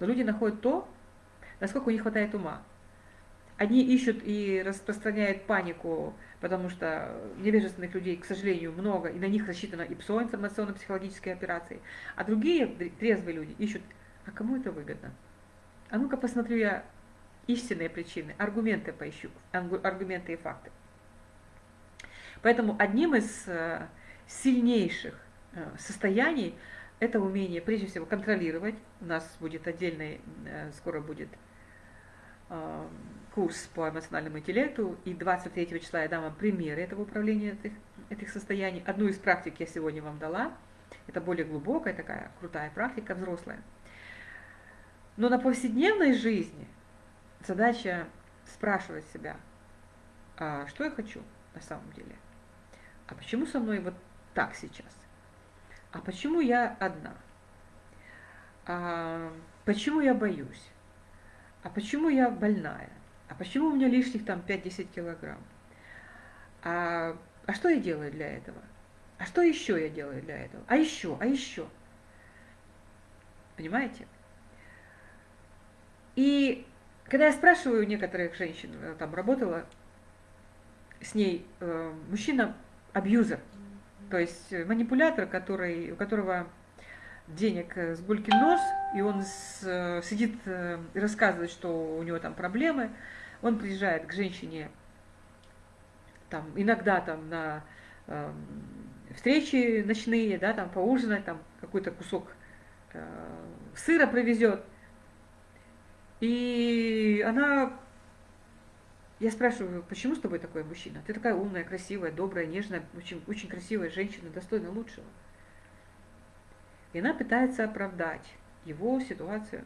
[SPEAKER 1] Но люди находят то, насколько у них хватает ума. Одни ищут и распространяют панику, потому что невежественных людей, к сожалению, много, и на них рассчитана ИПСО, информационно-психологические операции. А другие трезвые люди ищут, а кому это выгодно? А ну-ка посмотрю я истинные причины, аргументы поищу, аргументы и факты. Поэтому одним из э, сильнейших э, состояний это умение, прежде всего, контролировать. У нас будет отдельный, э, скоро будет курс по эмоциональному интеллекту, и 23 числа я дам вам примеры этого управления этих, этих состояний. Одну из практик я сегодня вам дала. Это более глубокая такая крутая практика, взрослая. Но на повседневной жизни задача спрашивать себя, а что я хочу на самом деле? А почему со мной вот так сейчас? А почему я одна? А почему я боюсь? А почему я больная? А почему у меня лишних там 5-10 килограмм? А, а что я делаю для этого? А что еще я делаю для этого? А еще, а еще. Понимаете? И когда я спрашиваю некоторых женщин, э, там работала с ней э, мужчина абьюзер, то есть манипулятор, который, у которого денег с гулькин нос, и он с, сидит э, и рассказывает, что у него там проблемы, он приезжает к женщине там, иногда там на э, встречи ночные, да, там поужинать, там какой-то кусок э, сыра привезет. И она, я спрашиваю, почему с тобой такой мужчина? Ты такая умная, красивая, добрая, нежная, очень, очень красивая женщина, достойна лучшего. И она пытается оправдать его ситуацию.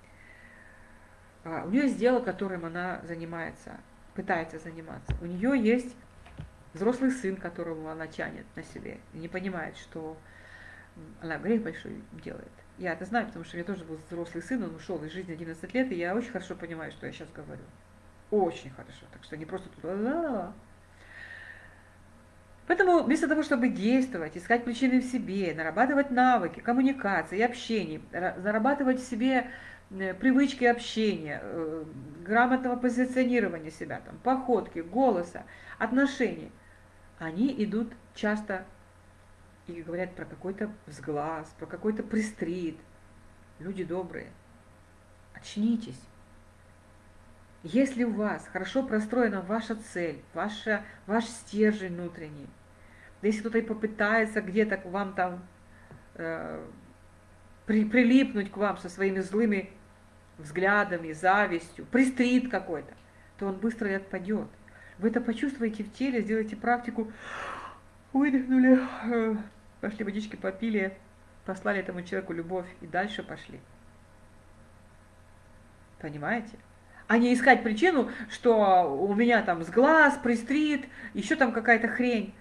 [SPEAKER 1] А, у нее есть дело, которым она занимается, пытается заниматься. У нее есть взрослый сын, которого она тянет на себе, и не понимает, что она грех большой делает. Я это знаю, потому что у меня тоже был взрослый сын, он ушел из жизни 11 лет, и я очень хорошо понимаю, что я сейчас говорю. Очень хорошо. Так что не просто тут Поэтому вместо того, чтобы действовать, искать причины в себе, нарабатывать навыки, коммуникации, общения, зарабатывать в себе привычки общения, э, грамотного позиционирования себя, там, походки, голоса, отношений, они идут часто и говорят про какой-то взглаз, про какой-то пристрит. Люди добрые, очнитесь. Если у вас хорошо простроена ваша цель, ваша, ваш стержень внутренний, да если кто-то и попытается где-то к вам там э, при, прилипнуть к вам со своими злыми взглядами, завистью, пристрит какой-то, то он быстро и отпадет. Вы это почувствуете в теле, сделайте практику, выдохнули, пошли водички попили, послали этому человеку любовь и дальше пошли. Понимаете? А не искать причину, что у меня там с глаз, пристрит, еще там какая-то хрень.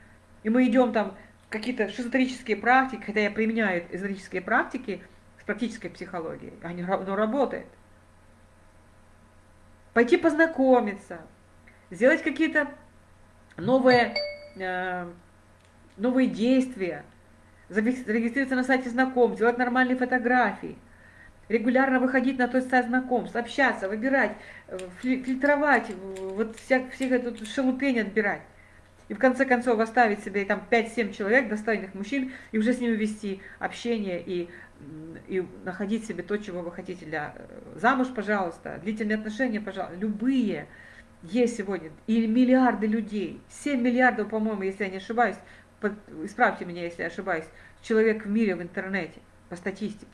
[SPEAKER 1] И мы идем там какие-то шизотерические практики, хотя я применяю эзотерические практики с практической психологией, они, оно работает. Пойти познакомиться, сделать какие-то новые, э, новые действия, зарегистрироваться на сайте знакомств, делать нормальные фотографии, регулярно выходить на тот сайт знакомств, общаться, выбирать, э, фильтровать, вот вся, всех эту шелупень отбирать. И в конце концов оставить себе там 5-7 человек, достойных мужчин, и уже с ними вести общение и, и находить себе то, чего вы хотите для э, замуж, пожалуйста, длительные отношения, пожалуйста, любые есть сегодня. И миллиарды людей, 7 миллиардов, по-моему, если я не ошибаюсь, под, исправьте меня, если я ошибаюсь, человек в мире в интернете, по статистике.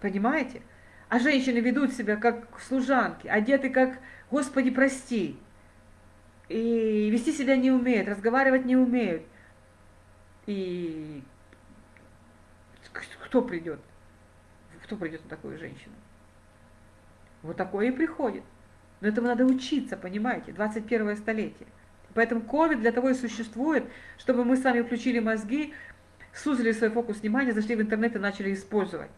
[SPEAKER 1] Понимаете? А женщины ведут себя как служанки, одеты как «Господи, прости», и вести себя не умеют, разговаривать не умеют. И кто придет? Кто придет на такую женщину? Вот такое и приходит. Но этому надо учиться, понимаете, 21 столетие. Поэтому COVID для того и существует, чтобы мы с вами включили мозги, сузили свой фокус внимания, зашли в интернет и начали использовать.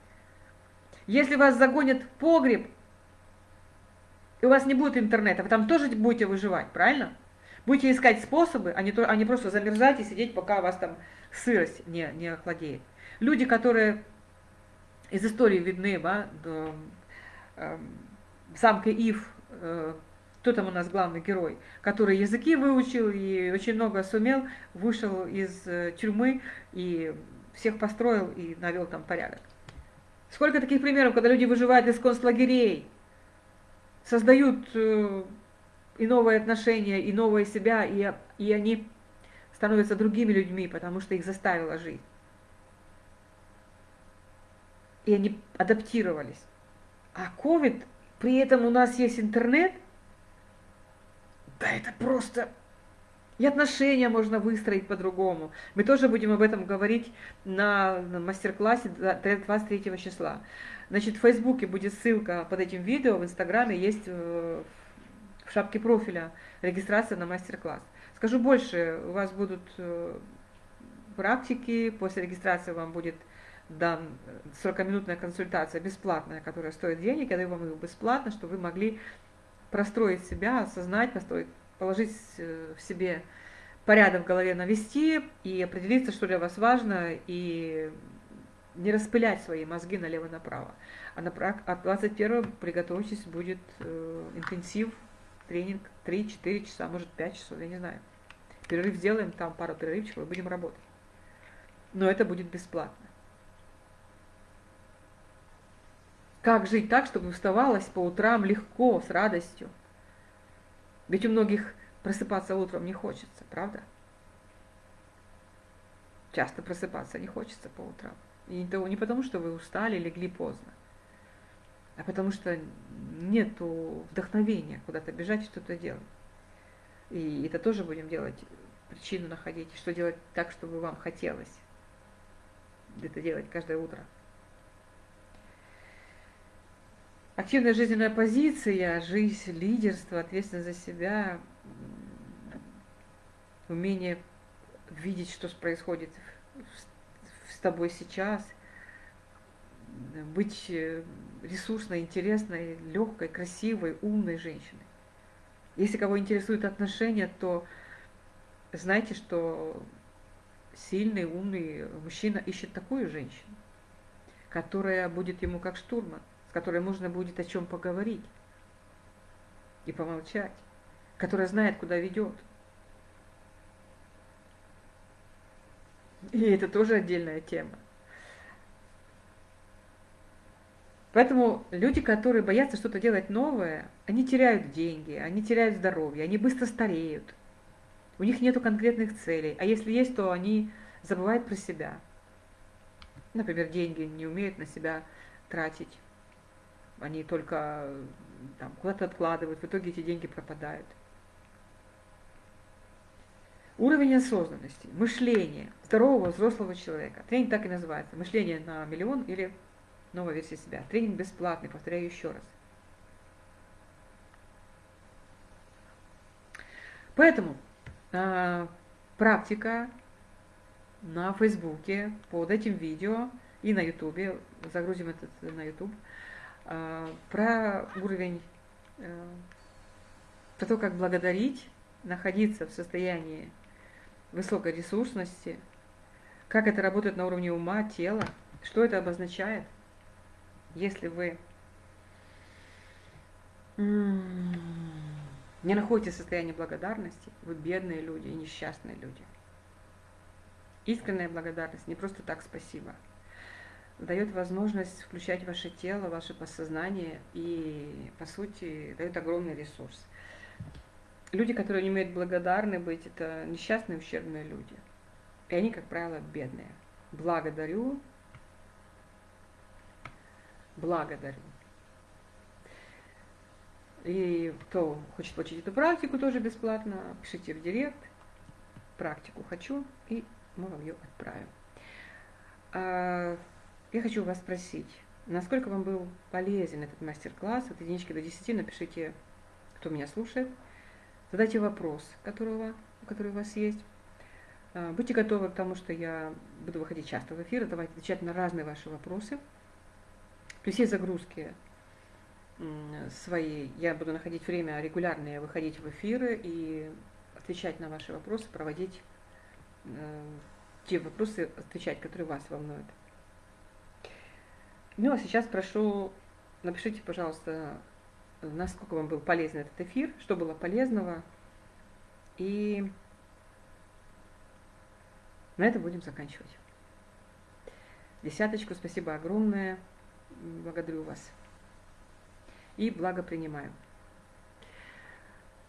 [SPEAKER 1] Если вас загонят в погреб, и у вас не будет интернета, вы там тоже будете выживать, правильно? Будете искать способы, а не, то, а не просто замерзать и сидеть, пока у вас там сырость не, не охладеет. Люди, которые из истории видны, да, до, замка Ив, э, кто там у нас главный герой, который языки выучил и очень много сумел, вышел из э, тюрьмы и всех построил и навел там порядок. Сколько таких примеров, когда люди выживают из концлагерей, создают э, и новые отношения, и новое себя, и, и они становятся другими людьми, потому что их заставила жизнь. И они адаптировались. А COVID, при этом у нас есть интернет, да это просто... И отношения можно выстроить по-другому. Мы тоже будем об этом говорить на, на мастер-классе 23 числа. Значит, в Фейсбуке будет ссылка под этим видео, в Инстаграме есть э, в шапке профиля регистрация на мастер-класс. Скажу больше, у вас будут э, практики, после регистрации вам будет дан 40-минутная консультация бесплатная, которая стоит денег, я даю вам ее бесплатно, чтобы вы могли простроить себя, осознать, построить положить э, в себе порядок в голове навести и определиться, что для вас важно, и не распылять свои мозги налево-направо. А на, от 21 приготовьтесь, будет э, интенсив, тренинг 3-4 часа, может 5 часов, я не знаю. Перерыв сделаем, там пару перерывчиков, и будем работать. Но это будет бесплатно. Как жить так, чтобы вставалось по утрам легко, с радостью? Ведь у многих просыпаться утром не хочется, правда? Часто просыпаться не хочется по утрам. И не потому, что вы устали, легли поздно, а потому что нет вдохновения куда-то бежать, что-то делать. И это тоже будем делать, причину находить, что делать так, чтобы вам хотелось это делать каждое утро. Активная жизненная позиция, жизнь, лидерство, ответственность за себя, умение видеть, что происходит в, тобой сейчас, быть э, ресурсной, интересной, легкой, красивой, умной женщиной. Если кого интересуют отношения, то знайте, что сильный, умный мужчина ищет такую женщину, которая будет ему как штурман, с которой можно будет о чем поговорить и помолчать, которая знает, куда ведет. И это тоже отдельная тема. Поэтому люди, которые боятся что-то делать новое, они теряют деньги, они теряют здоровье, они быстро стареют. У них нет конкретных целей. А если есть, то они забывают про себя. Например, деньги не умеют на себя тратить. Они только там, куда-то откладывают, в итоге эти деньги пропадают. Уровень осознанности, мышление здорового взрослого человека. Тренинг так и называется. Мышление на миллион или новая версия себя. Тренинг бесплатный, повторяю еще раз. Поэтому э, практика на Фейсбуке под этим видео и на Ютубе, загрузим это на Ютуб, э, про уровень, э, про то, как благодарить, находиться в состоянии высокой ресурсности, как это работает на уровне ума, тела, что это обозначает – если вы не находите состояние благодарности, вы бедные люди и несчастные люди. Искренняя благодарность, не просто так спасибо, дает возможность включать ваше тело, ваше подсознание и, по сути, дает огромный ресурс. Люди, которые не умеют благодарны быть, это несчастные, ущербные люди. И они, как правило, бедные. Благодарю благодарю. И кто хочет получить эту практику тоже бесплатно, пишите в директ, практику хочу, и мы вам ее отправим. Я хочу вас спросить, насколько вам был полезен этот мастер-класс от единички до 10, напишите, кто меня слушает, задайте вопрос, которого, который у вас есть. А, будьте готовы к тому, что я буду выходить часто в эфир, давайте отвечать на разные ваши вопросы. При всей загрузке свои я буду находить время регулярное выходить в эфиры и отвечать на ваши вопросы, проводить э, те вопросы, отвечать, которые вас волнуют. Ну а сейчас прошу, напишите, пожалуйста, насколько вам был полезен этот эфир, что было полезного. И на этом будем заканчивать. Десяточку, спасибо огромное благодарю вас и благо принимаю.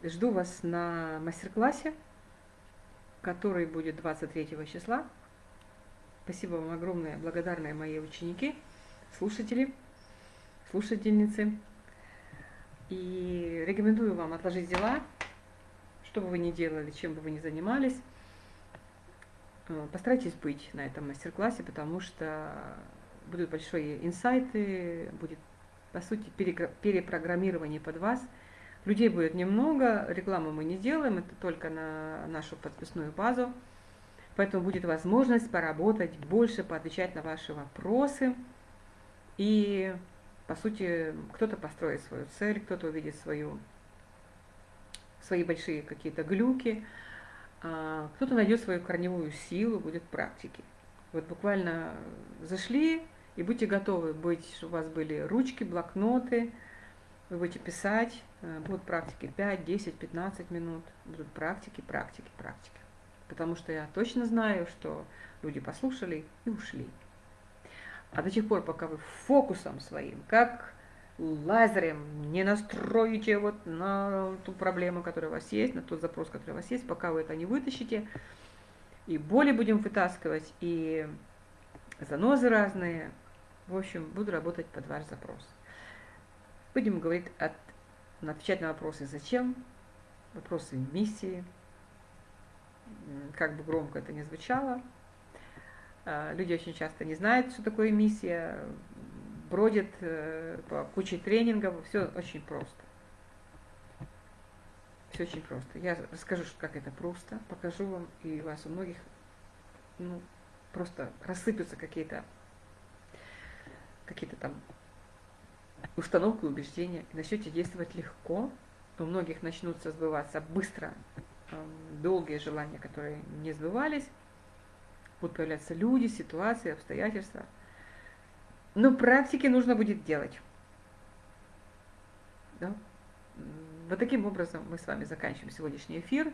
[SPEAKER 1] Жду вас на мастер-классе, который будет 23 числа. Спасибо вам огромное, благодарные мои ученики, слушатели, слушательницы. И рекомендую вам отложить дела, что бы вы ни делали, чем бы вы ни занимались. Э, постарайтесь быть на этом мастер-классе, потому что будут большие инсайты, будет, по сути, перепрограммирование под вас. Людей будет немного, рекламу мы не делаем, это только на нашу подписную базу. Поэтому будет возможность поработать больше, поотвечать на ваши вопросы. И, по сути, кто-то построит свою цель, кто-то увидит свою, свои большие какие-то глюки, а кто-то найдет свою корневую силу, будет практики. Вот буквально зашли, и будьте готовы быть, чтобы у вас были ручки, блокноты, вы будете писать, э, будут практики 5, 10, 15 минут, будут практики, практики, практики. Потому что я точно знаю, что люди послушали и ушли. А до тех пор, пока вы фокусом своим, как лазером не настроите вот на ту проблему, которая у вас есть, на тот запрос, который у вас есть, пока вы это не вытащите, и боли будем вытаскивать, и занозы разные, в общем, буду работать под ваш запрос. Будем говорить, от, отвечать на вопросы «Зачем?», вопросы миссии, как бы громко это ни звучало. А, люди очень часто не знают, что такое миссия, бродят э, по куче тренингов, все очень просто. Все очень просто. Я расскажу, как это просто, покажу вам, и у вас у многих ну, просто рассыпятся какие-то какие-то там установки, убеждения, и начнете действовать легко, у многих начнутся сбываться быстро долгие желания, которые не сбывались, будут появляться люди, ситуации, обстоятельства. Но практики нужно будет делать. Да? Вот таким образом мы с вами заканчиваем сегодняшний эфир.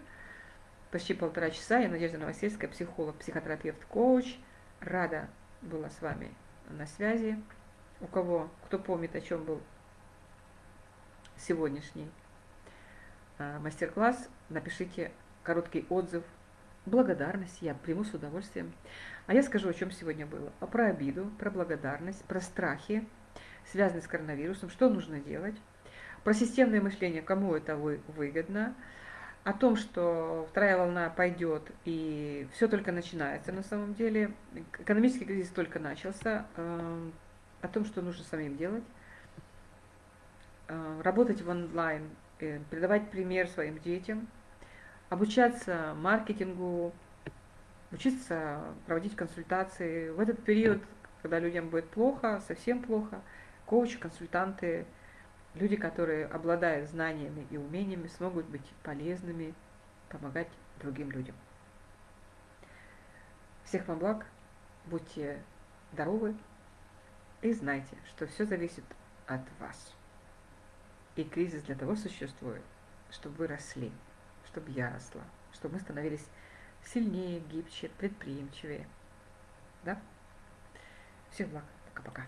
[SPEAKER 1] Почти полтора часа. Я Надежда Новосельская, психолог, психотерапевт, коуч. Рада была с вами на связи. У кого, кто помнит, о чем был сегодняшний а, мастер-класс, напишите короткий отзыв, благодарность, я приму с удовольствием. А я скажу, о чем сегодня было. А про обиду, про благодарность, про страхи, связанные с коронавирусом, что нужно делать, про системное мышление, кому это выгодно, о том, что вторая волна пойдет и все только начинается на самом деле, экономический кризис только начался, э, о том, что нужно самим делать, э, работать в онлайн, э, передавать пример своим детям, обучаться маркетингу, учиться проводить консультации. В этот период, когда людям будет плохо, совсем плохо, коучи, консультанты – Люди, которые обладают знаниями и умениями, смогут быть полезными, помогать другим людям. Всех вам благ, будьте здоровы и знайте, что все зависит от вас. И кризис для того существует, чтобы вы росли, чтобы я росла, чтобы мы становились сильнее, гибче, предприимчивее. Да? Всех благ. Пока-пока.